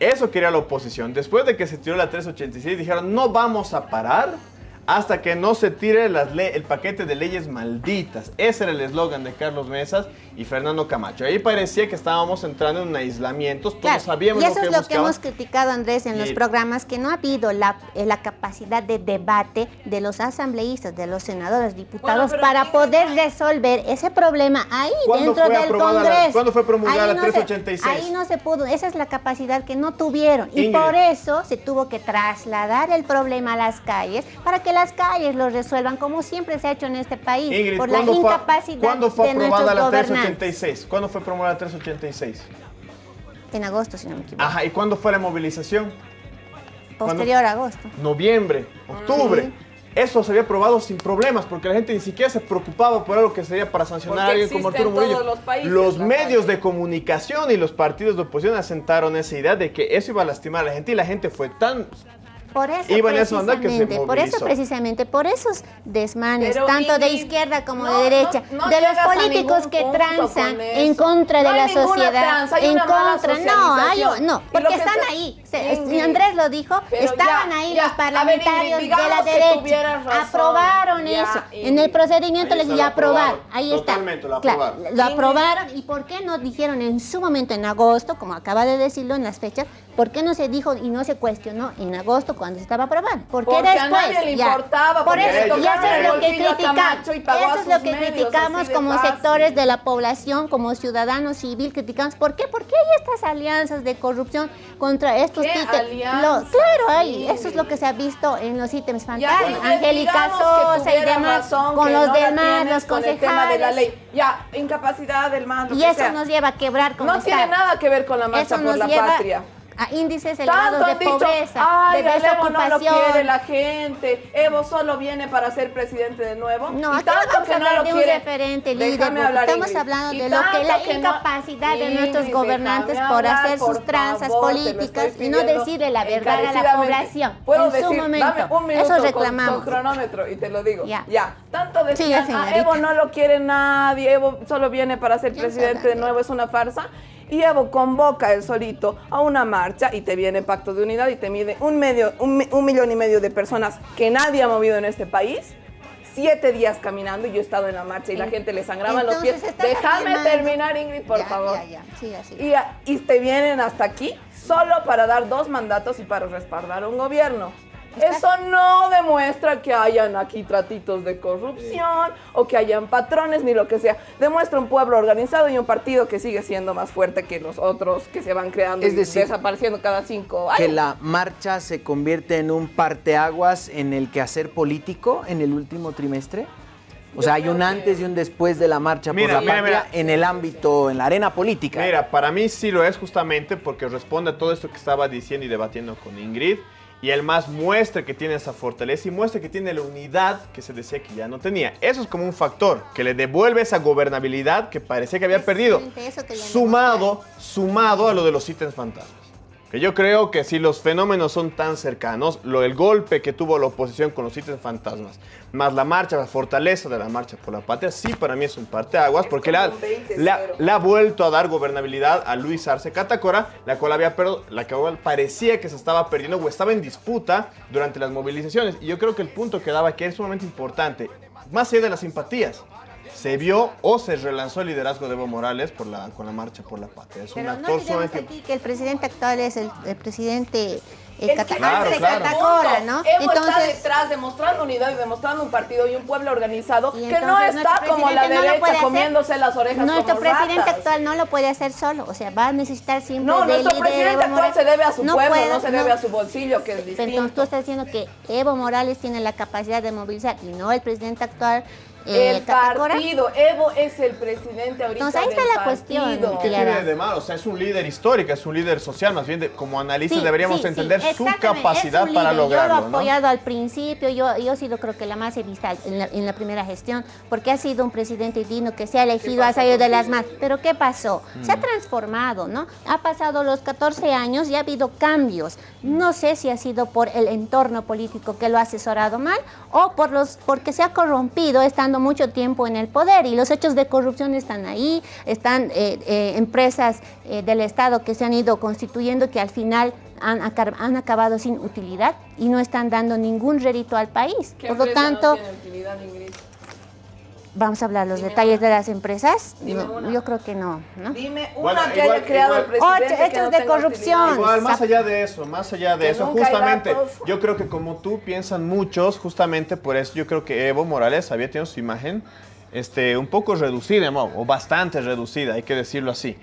Eso quería la oposición. Después de que se tiró la 386, dijeron, no vamos a parar hasta que no se tire las el paquete de leyes malditas. Ese era el eslogan de Carlos Mesas y Fernando Camacho. Ahí parecía que estábamos entrando en un aislamiento, todos Claro, sabíamos y eso lo que es lo que hemos criticado, Andrés, en Y- los programas, que no ha habido la, eh, la capacidad de debate de los asambleístas, de los senadores, diputados, para poder resolver ese problema ahí ¿Cuándo dentro del la- Congreso. cuándo fue promulgada Ahí la no se- 386? ahí no se pudo, esa es la capacidad que no tuvieron. Y por eso se tuvo que trasladar el problema a las calles, para que las calles lo resuelvan, como siempre se ha hecho en este país, Ingrid, por la ¿cuándo fue, incapacidad ¿cuándo fue de aprobada nuestros la gobernantes. 386? ¿Cuándo fue promulgada la 386? En agosto, si no me equivoco. Ajá, ¿y cuándo fue la movilización? Posterior a agosto. noviembre, octubre. Eso se había aprobado sin problemas porque la gente ni siquiera se preocupaba por algo que sería para sancionar a alguien como Arturo Murillo. los países, Los la medios calle. de comunicación y los partidos de oposición asentaron esa idea de que eso iba a lastimar a la gente y la gente fue tan Por eso, iba en esa onda que se precisamente, por eso precisamente, por esos desmanes, Pero, tanto de izquierda como no, de derecha, no- no de los políticos que con en contra No de la sociedad, tranza, hay en una mala contra, no, hay, no, porque que están ahí, Andrés lo dijo, pero estaban ya, ahí ya, los ver, parlamentarios de la derecha, razón. aprobaron Ya, eso, en el procedimiento les aprobaron, aprobaron, ahí está, totalmente lo Claro, aprobaron. lo aprobaron. Y por qué no dijeron en su momento en agosto, como acaba de decirlo en las fechas, por qué no se dijo y no se cuestionó en agosto cuando se estaba aprobando, ¿por qué Porque a después? nadie le Ya. importaba, por eso, y eso es lo que criticamos, eso es lo que medios, criticamos como fácil. sectores de la población, como ciudadanos civil, criticamos, ¿por qué? Porque hay estas alianzas de corrupción contra estos ¿Qué títeres. claro, hay, eso es lo que se ha visto en los ítems Ingrid, Angélica Sosa y demás, razón, con los no demás, los con el tema de la concejales. ley. Ya, incapacidad del mando. Y eso sea. nos lleva a quebrar como No tiene nada que ver con la marcha Eso por la patria. A índices elevados de dicho, pobreza, ay, de Evo no lo quiere desocupación. la gente, Evo solo viene para ser presidente de nuevo. No, Y no tanto vamos que no lo de un quiere- referente líder, estamos hablando Y de lo que la no- incapacidad de nuestros gobernantes por hacer sus por tranzas favor, políticas y no decirle la verdad a la población Puedo en su decir, momento. dame un minuto Eso con- reclamamos. Con, cronómetro y te lo digo. Ya. Ya. Tanto decían, Siga, "Ah. Evo no lo quiere nadie, Evo solo viene para ser presidente de nuevo, es una farsa. Y Evo convoca él solito a una marcha y te viene Pacto de Unidad y te mide un, medio, un, un millón y medio de personas que nadie ha movido en este país. Siete días caminando y yo he estado en la marcha y la gente le sangraban los pies. Déjame terminar, Ingrid, por Ya, favor. Ya, y te vienen hasta aquí solo para dar dos mandatos y para respaldar un gobierno. Eso no demuestra que hayan aquí tratitos de corrupción o que hayan patrones ni lo que sea. Demuestra un pueblo organizado y un partido que sigue siendo más fuerte que los otros que se van creando Es y desapareciendo cada cinco que años. la marcha se convierte en un parteaguas en el quehacer político en el último trimestre? O sea, hay un antes y un después de la marcha Mira, por la mira, patria mira. en el ámbito, en la arena política. Mira, para mí sí lo es justamente porque responde a todo esto que estaba diciendo y debatiendo con Ingrid. Y él más muestra que tiene esa fortaleza y muestra que tiene la unidad que se decía que ya no tenía. Eso es como un factor que le devuelve esa gobernabilidad que parecía que había perdido. Sumado, sumado a lo de los ítems fantasmas. Que yo creo que si los fenómenos son tan cercanos, lo el golpe que tuvo la oposición con los ítems fantasmas, más la marcha, la fortaleza de la marcha por la patria, sí para mí es un parteaguas, porque le ha, como un 20-0. le ha- le ha vuelto a dar gobernabilidad a Luis Arce Catacora, la cual había la cual parecía que se estaba perdiendo o estaba en disputa durante las movilizaciones. Y yo creo que el punto que daba que es sumamente importante, más allá de las simpatías, se vio o se relanzó el liderazgo de Evo Morales por la, con la marcha por la patria. Es un Pero no actor sumamente... aquí que el presidente actual es el, el presidente eh, Es que Claro, claro. Catacora, ¿no? Evo está Entonces, detrás demostrando unidad y demostrando un partido y un pueblo organizado que no está como la no derecha hacer. comiéndose las orejas nuestro como presidente ratas. actual no lo puede hacer solo, o sea, va a necesitar siempre No, del nuestro líder presidente Evo actual se debe a su pueblo, puede, no se debe a su bolsillo, que es Pero entonces distinto. tú estás diciendo que Evo Morales tiene la capacidad de movilizar y no el presidente actual. Eh, el Catacora. partido, Evo es el presidente ahorita Entonces, ahí está del la cuestión. ¿Qué tiene de malo? O sea, es un líder histórico, es un líder social, más bien de- como analistas Sí, deberíamos sí, entender sí, su capacidad es un para líder. lograrlo, Yo lo he ¿no? apoyado al principio, yo, yo sí lo creo que la más he visto en la, en la primera gestión, porque ha sido un presidente digno que se ha elegido, ha salido de las más. Pero ¿qué pasó? Se ha Mm. transformado, ¿no? Ha pasado los 14 años y ha habido cambios. No sé si ha sido por el entorno político que lo ha asesorado mal o por los, porque se ha corrompido estando mucho tiempo en el poder y los hechos de corrupción están ahí, están eh, eh, empresas eh, del Estado que se han ido constituyendo que al final han, acabado sin utilidad y no están dando ningún rédito al país. ¿Qué Por lo no tanto, tiene utilidad, Ingrid? Vamos a hablar los Dime detalles una. de las empresas. Dime No, una. yo creo que no, ¿no? Dime una Bueno, que igual- haya creado igual- el presidente Ocho que hechos no de corrupción. Igual, más allá de eso, más allá de Que eso, justamente, yo creo que como tú piensan muchos, justamente por eso yo creo que Evo Morales había tenido su imagen este, un poco reducida, ¿no? o bastante reducida, hay que decirlo así.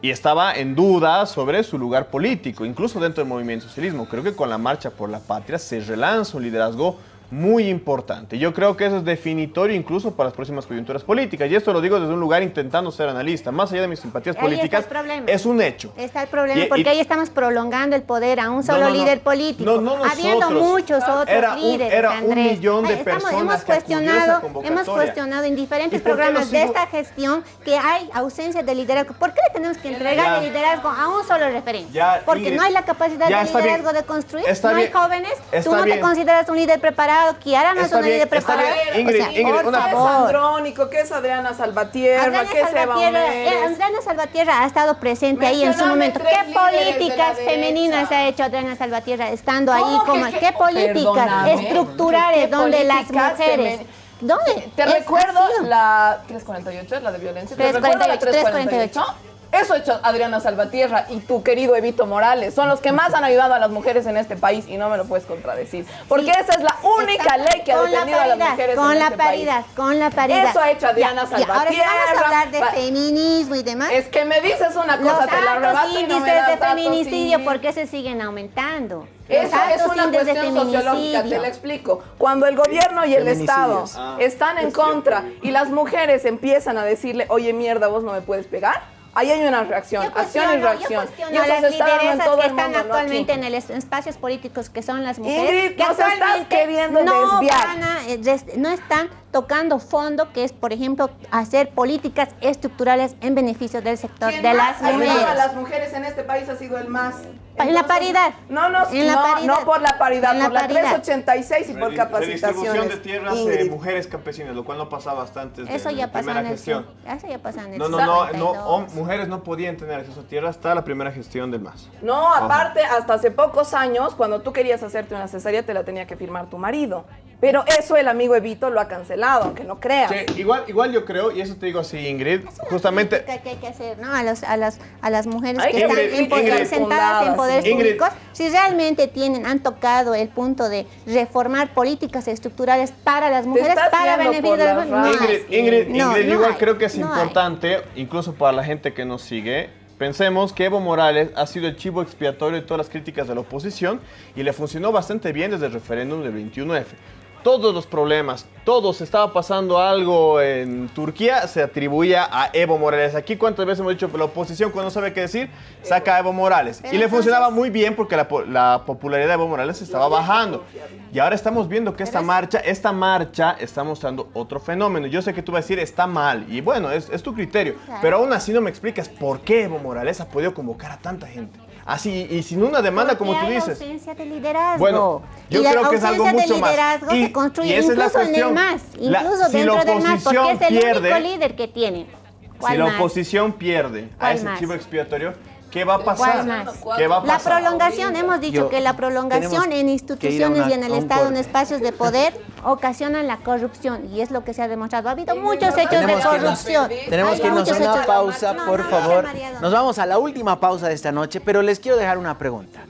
Y estaba en duda sobre su lugar político, incluso dentro del movimiento socialismo. Creo que con la marcha por la patria se relanza un liderazgo muy importante. Yo creo que eso es definitorio incluso para las próximas coyunturas políticas. Y esto lo digo desde un lugar intentando ser analista. Más allá de mis simpatías Ahí está políticas, el problema. es un hecho. Está el problema Y- y- porque ahí estamos prolongando el poder a un solo no, no. líder político, No, no habiendo nosotros. muchos otros Era un- líderes. un Andrés. millón de Ay, estamos- personas hemos cuestionado, hemos cuestionado en diferentes ¿Y por qué programas de esta gestión que hay ausencia de liderazgo. ¿Por qué le tenemos que entregar Ya. el liderazgo a un solo referente? Ya, porque Ingrid, no hay la capacidad ya de bien. liderazgo de construir, no hay bien. jóvenes, tú no bien. te consideras un líder preparado, Kiara no es una está preparada. bien. Ingrid, o sea, Ingrid, por una- ¿Qué es favor. Andrónico? ¿Qué es Adriana Salvatierra? Adriana ¿Qué es Eva Salvatierra, eh, Omeres? Adriana Salvatierra ha estado presente ahí en su momento. ¿Qué de políticas derecha. femeninas ha hecho Adriana Salvatierra estando ahí? ¿Cómo que Como, qué- ¿Qué políticas estructurales ¿Qué donde las políticas mujeres... femen- ¿Dónde? Te Es- recuerdo la 348, es la de violencia. Te recuerdo la 348. 348. Eso ha hecho Adriana Salvatierra y tu querido Evito Morales. Son los que más han ayudado a las mujeres en este país y no me lo puedes contradecir. Porque esa es la única ley que ha Con la defendido a las paridad, mujeres Con en la este paridad, país. con la paridad. Eso ha hecho Adriana Ya, ya, Ahora si vamos a Salvatierra. hablar de feminismo y demás. Es que me dices una los cosa, te la altos arrebato y no índices me das de feminicidio, sí. ¿por qué se siguen aumentando? Los Eso es una índices cuestión sociológica, te lo explico. Cuando el gobierno y el Estado. Ah, están en contra y las mujeres empiezan a decirle, oye mierda, vos no me puedes pegar, ahí hay una reacción, Yo acción y yo reacción. cuestiono Y a eso las se está dando en todo que el están mundo, no actualmente aquí. en el es- espacios políticos que son las mujeres Ingrid, que nos estás queriendo no desviar. van a, eh, no están tocando fondo que es por ejemplo hacer políticas estructurales en beneficio del sector de más las ayudado a mujeres las mujeres en este país ha sido el más. En la paridad. No, no, En la no, paridad. no por la paridad, En la por la paridad. 386 y por Redistribución capacitaciones. de tierras de mujeres campesinas, lo cual no pasaba hasta antes de eso la ya primera en el gestión. eso ya pasó en el No, no, no, no, 52. hom- mujeres no podían tener acceso a tierra hasta la primera gestión del MAS. No, aparte, hasta hace pocos años, cuando tú querías hacerte una cesárea, te la tenía que firmar tu marido. Pero eso el amigo Evito lo ha cancelado, aunque no creas. Sí, igual, igual yo creo, y eso te digo así, Ingrid, justamente... que hay que hacer, ¿no? A, los, a, las, a las mujeres Hay que que están Ingrid, en poder- Ingrid. sentadas en poderes Ingrid. públicos, si realmente tienen, han tocado el punto de reformar políticas estructurales para las mujeres, para beneficio de las. No Ingrid. Ingrid, No, Ingrid, no igual hay, creo que es no hay. importante, incluso para la gente que nos sigue, pensemos que Evo Morales ha sido el chivo expiatorio de todas las críticas de la oposición y le funcionó bastante bien desde el referéndum del 21F. Todos los problemas, todos estaba pasando algo en Turquía, se atribuía a Evo Morales. Aquí cuántas veces hemos dicho que la oposición cuando no sabe qué decir, saca a Evo Morales. Pero y le entonces- funcionaba muy bien porque la, po- la popularidad de Evo Morales estaba bajando. Y ahora estamos viendo que esta marcha, esta marcha está mostrando otro fenómeno. Yo sé que tú vas a decir está mal y bueno, es, es tu criterio. Claro. Pero aún así no me explicas por qué Evo Morales ha podido convocar a tanta gente. Así y sin una demanda como Porque tú hay dices. ausencia de liderazgo. Bueno, yo y la creo que es algo mucho de más. liderazgo Y- se construye y esa es la incluso en el cuestión. MAS, La- incluso si la dentro del MAS, porque es oposición el pierde- único líder que tiene. ¿Cuál Si la más? oposición pierde a ¿Cuál ese más? chivo expiatorio, ¿qué va a ¿Cuál pasar? más? ¿Qué va a La pasar? prolongación, hemos dicho Yo- que la prolongación en instituciones una- y en el Estado, en espacios de poder, ocasionan la corrupción y es lo que se ha demostrado. Ha habido muchos hechos de que corrupción. Tenemos Hay que irnos a una hechos- pausa, No, por no, favor. Nos vamos a la última pausa de esta noche, pero les quiero dejar una pregunta.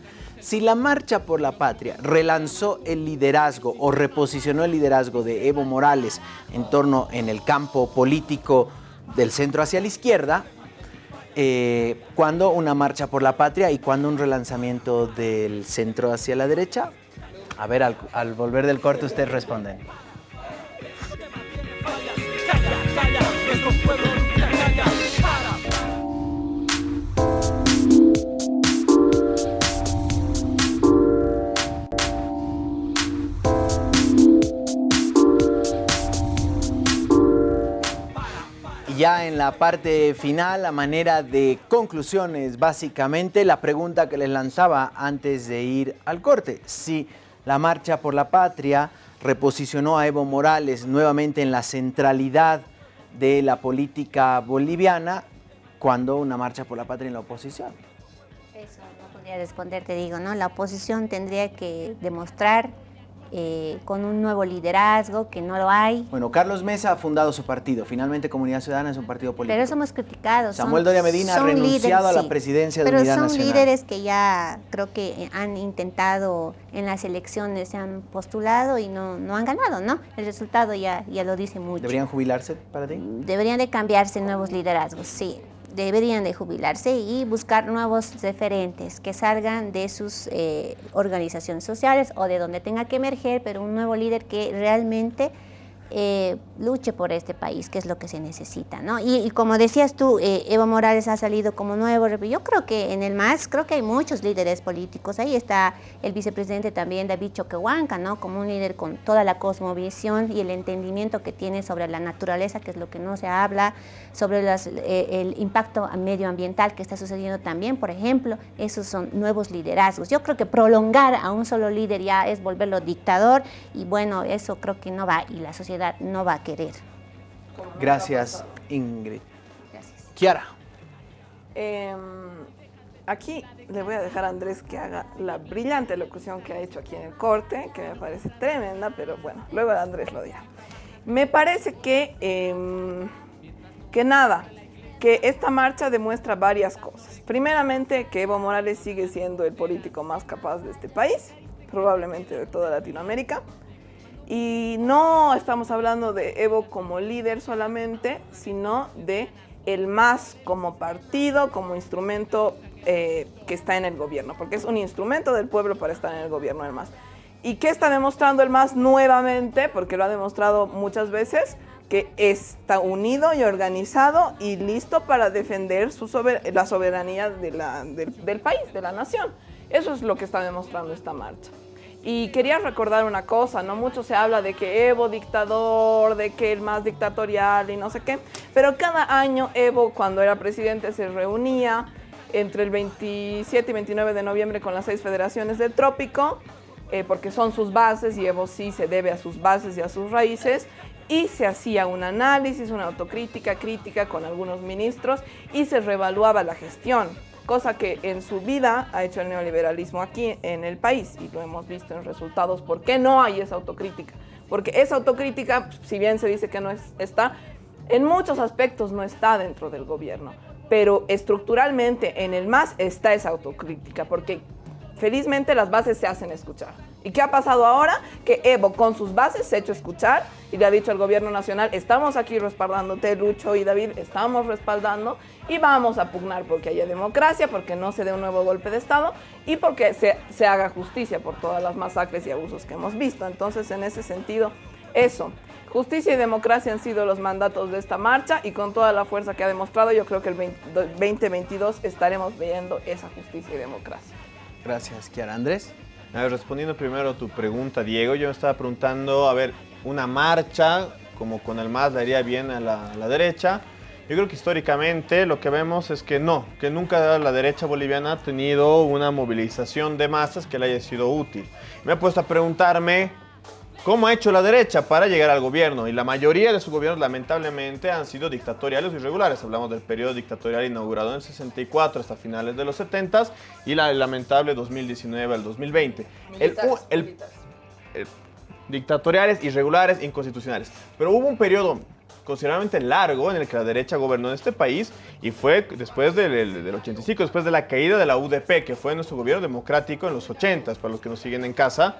Si la Marcha por la Patria relanzó el liderazgo o reposicionó el liderazgo de Evo Morales en torno en el campo político del centro hacia la izquierda, eh, ¿cuándo una Marcha por la Patria y cuándo un relanzamiento del centro hacia la derecha? A ver, al, al volver del corte ustedes responden. Ya en la parte final, a manera de conclusiones, básicamente la pregunta que les lanzaba antes de ir al corte, si la Marcha por la Patria reposicionó a Evo Morales nuevamente en la centralidad de la política boliviana, cuando una Marcha por la Patria en la oposición. Eso no podría responder, te digo, ¿no? La oposición tendría que demostrar eh, con un nuevo liderazgo, que no lo hay. Bueno, Carlos Mesa ha fundado su partido, finalmente Comunidad Ciudadana es un partido político. Pero eso hemos criticado. Samuel Doria Medina ha renunciado a la presidencia de Pero Unidad son Nacional. líderes que ya creo que han intentado en las elecciones, se han postulado y no, no han ganado, ¿no? El resultado ya, ya lo dice mucho. ¿Deberían jubilarse para ti? Deberían de cambiarse nuevos liderazgos, sí. Deberían de jubilarse y buscar nuevos referentes que salgan de sus eh, organizaciones sociales o de donde tenga que emerger, pero un nuevo líder que realmente eh, luche por este país, que es lo que se necesita. ¿no? Y, y como decías tú, eh, Evo Morales ha salido como nuevo, yo creo que en el MAS, creo que hay muchos líderes políticos, ahí está el vicepresidente también, David Choquehuanca, ¿no? como un líder con toda la cosmovisión y el entendimiento que tiene sobre la naturaleza, que es lo que no se habla, sobre eh, el impacto medioambiental que está sucediendo también, por ejemplo, esos son nuevos liderazgos. Yo creo que prolongar a un solo líder ya es volverlo dictador y bueno, eso creo que no va y la sociedad no va a querer. Gracias, Ingrid. Kiara. Eh, aquí le voy a dejar a Andrés que haga la brillante locución que ha hecho aquí en el corte, que me parece tremenda, pero bueno, luego Andrés lo dirá. Me parece que, eh, que nada, que esta marcha demuestra varias cosas. Primeramente, que Evo Morales sigue siendo el político más capaz de este país, probablemente de toda Latinoamérica. Y no estamos hablando de Evo como líder solamente, sino de el MAS como partido, como instrumento eh, que está en el gobierno, porque es un instrumento del pueblo para estar en el gobierno el MAS. ¿Y qué está demostrando el MAS nuevamente? Porque lo ha demostrado muchas veces, que está unido y organizado y listo para defender su sober la soberanía de la, del, del país, de la nación. Eso es lo que está demostrando esta marcha. Y quería recordar una cosa, ¿no? Mucho se habla de que Evo dictador, de que el más dictatorial y no sé qué, pero cada año Evo cuando era presidente se reunía entre el 27 y 29 de noviembre con las seis federaciones del trópico, eh, porque son sus bases y Evo sí se debe a sus bases y a sus raíces, y se hacía un análisis, una autocrítica, crítica con algunos ministros y se reevaluaba la gestión cosa que en su vida ha hecho el neoliberalismo aquí en el país y lo hemos visto en resultados. ¿Por qué no hay esa autocrítica? Porque esa autocrítica, si bien se dice que no es, está, en muchos aspectos no está dentro del gobierno, pero estructuralmente en el MAS está esa autocrítica, porque felizmente las bases se hacen escuchar. ¿Y qué ha pasado ahora? Que Evo con sus bases se ha hecho escuchar y le ha dicho al gobierno nacional, estamos aquí respaldándote, Lucho y David, estamos respaldando y vamos a pugnar porque haya democracia, porque no se dé un nuevo golpe de Estado y porque se, se haga justicia por todas las masacres y abusos que hemos visto. Entonces, en ese sentido, eso. Justicia y democracia han sido los mandatos de esta marcha y con toda la fuerza que ha demostrado, yo creo que el 20, 2022 estaremos viendo esa justicia y democracia. Gracias, Kiara. Andrés. Respondiendo primero a tu pregunta, Diego, yo me estaba preguntando, a ver, una marcha, como con el MAS le haría bien a la, a la derecha. Yo creo que históricamente lo que vemos es que no, que nunca la derecha boliviana ha tenido una movilización de masas que le haya sido útil. Me he puesto a preguntarme cómo ha hecho la derecha para llegar al gobierno y la mayoría de sus gobiernos lamentablemente han sido dictatoriales o irregulares. Hablamos del periodo dictatorial inaugurado en el 64 hasta finales de los 70 y la lamentable 2019 al 2020. El, el, el, dictatoriales, irregulares, inconstitucionales. Pero hubo un periodo considerablemente largo en el que la derecha gobernó en este país y fue después del, del, 85, después de la caída de la UDP, que fue nuestro gobierno democrático en los 80, para los que nos siguen en casa.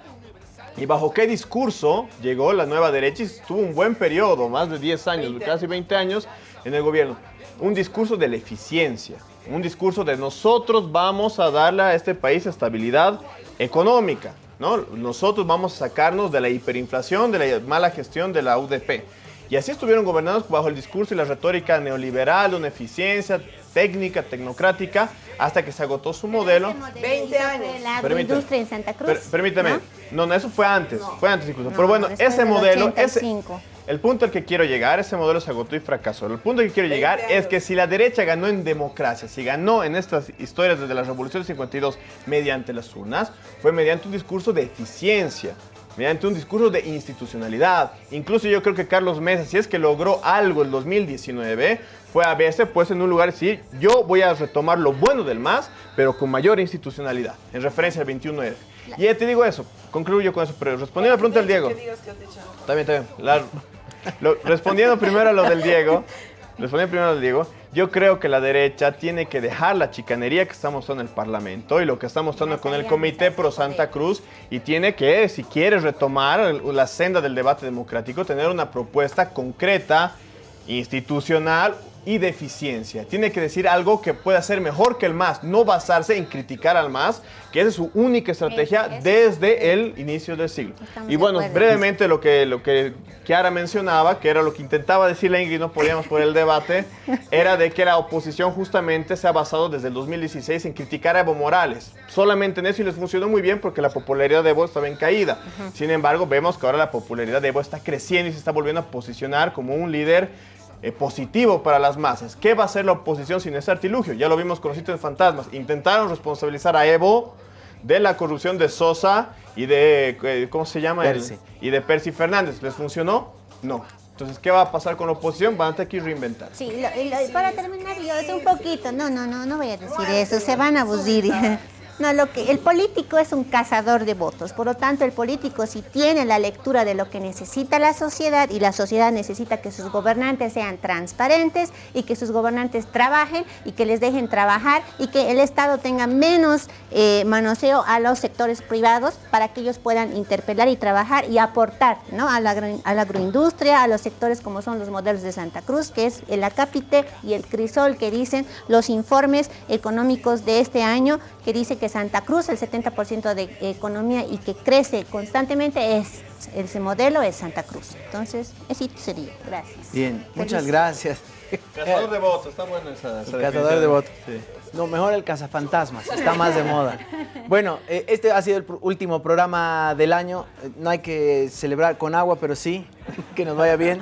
¿Y bajo qué discurso llegó la nueva derecha? Y estuvo un buen periodo, más de 10 años, 20. casi 20 años en el gobierno. Un discurso de la eficiencia, un discurso de nosotros vamos a darle a este país estabilidad económica. ¿no? Nosotros vamos a sacarnos de la hiperinflación, de la mala gestión de la UDP. Y así estuvieron gobernados bajo el discurso y la retórica neoliberal, una eficiencia técnica, tecnocrática, hasta que se agotó su modelo. 20 años. La agroindustria en Santa Cruz. Per permítame, ¿no? no, eso fue antes, no. fue antes incluso. No, Pero bueno, ese modelo, ese, el punto al que quiero llegar, ese modelo se agotó y fracasó. El punto al que quiero llegar años. es que si la derecha ganó en democracia, si ganó en estas historias desde la Revolución del 52 mediante las urnas, fue mediante un discurso de eficiencia, mediante un discurso de institucionalidad. Incluso yo creo que Carlos Mesa, si es que logró algo el 2019, fue a verse pues en un lugar decir, yo voy a retomar lo bueno del MAS, pero con mayor institucionalidad, en referencia al 21F. Y ya te digo eso, concluyo con eso, pero respondiendo a la pregunta del Diego. Está bien, está bien. La, lo, respondiendo primero a lo del Diego, respondiendo primero a lo del Diego, yo creo que la derecha tiene que dejar la chicanería que está mostrando en el Parlamento y lo que está mostrando con el Comité Pro Santa Cruz y tiene que, si quiere retomar la senda del debate democrático, tener una propuesta concreta, institucional, y de eficiencia. Tiene que decir algo que pueda ser mejor que el MAS, no basarse en criticar al MAS, que esa es su única estrategia Es- es- desde el inicio del siglo. Estamos Y bueno, brevemente lo que, lo que Kiara mencionaba, que era lo que intentaba decir la Ingrid, no podíamos por el debate, era de que la oposición justamente se ha basado desde el 2016 en criticar a Evo Morales. Solamente en eso y les funcionó muy bien porque la popularidad de Evo estaba en caída. Sin embargo, vemos que ahora la popularidad de Evo está creciendo y se está volviendo a posicionar como un líder eh, positivo para las masas. ¿Qué va a hacer la oposición sin ese artilugio? Ya lo vimos con los sitios fantasmas. Intentaron responsabilizar a Evo de la corrupción de Sosa y de, eh, ¿cómo se llama? El- Percy. y de Percy Fernández. ¿Les funcionó? No. Entonces, ¿qué va a pasar con la oposición? Van a tener que reinventar. Sí, lo- lo- para terminar yo, es un poquito, no, no, no, no voy a decir eso, se van a abusir. No, lo que el político es un cazador de votos, por lo tanto el político si tiene la lectura de lo que necesita la sociedad y la sociedad necesita que sus gobernantes sean transparentes y que sus gobernantes trabajen y que les dejen trabajar y que el Estado tenga menos eh, manoseo a los sectores privados para que ellos puedan interpelar y trabajar y aportar ¿no? a, la, a la agroindustria, a los sectores como son los modelos de Santa Cruz, que es el Acápite y el Crisol, que dicen los informes económicos de este año, que dice que Santa Cruz, el 70% de economía y que crece constantemente, es ese modelo es Santa Cruz. Entonces, eso sería. Gracias. Bien, muchas gracias. Cazador de votos, está bueno esa, esa El cazador de votos. Sí. No, mejor el cazafantasmas, está más de moda. Bueno, eh, este ha sido el último programa del año. Eh, No hay que celebrar con agua, pero sí, que nos vaya bien.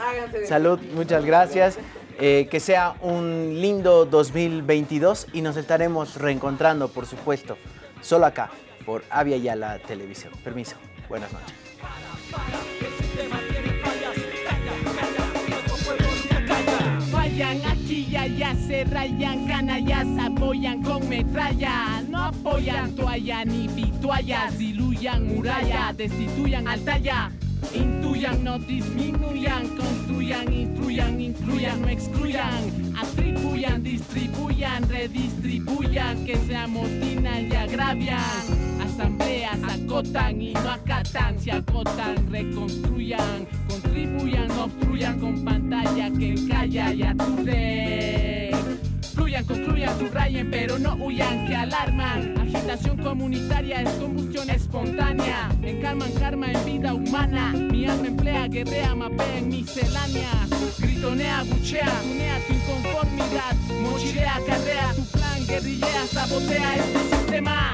Salud, muchas gracias. Eh, que sea un lindo 2022 y nos estaremos reencontrando, por supuesto, solo acá, por Avia Yala Televisión. Permiso, buenas noches. Vayan aquí y allá, se rayan, canallas, apoyan con metralla. No apoyan toalla ni vituallas, diluyan muralla, destituyan altaya. Intuyan, no disminuyan, construyan, instruyan, incluyan, no excluyan. Atribuyan, distribuyan, redistribuyan, que se amotinan y agravian. Asambleas acotan y no acatan, se acotan, reconstruyan, contribuyan, obstruyan con pantalla que calla y aturde. Fluyan, construyan, subrayen, pero no huyan, que alarman. Agitación comunitaria es combustión espontánea. Encarman karma en vida humana. Mi alma emplea, guerrea, mapea en miscelánea. Gritonea, buchea, tunea tu inconformidad. Mochilea, carrea tu plan, guerrillea, sabotea este sistema.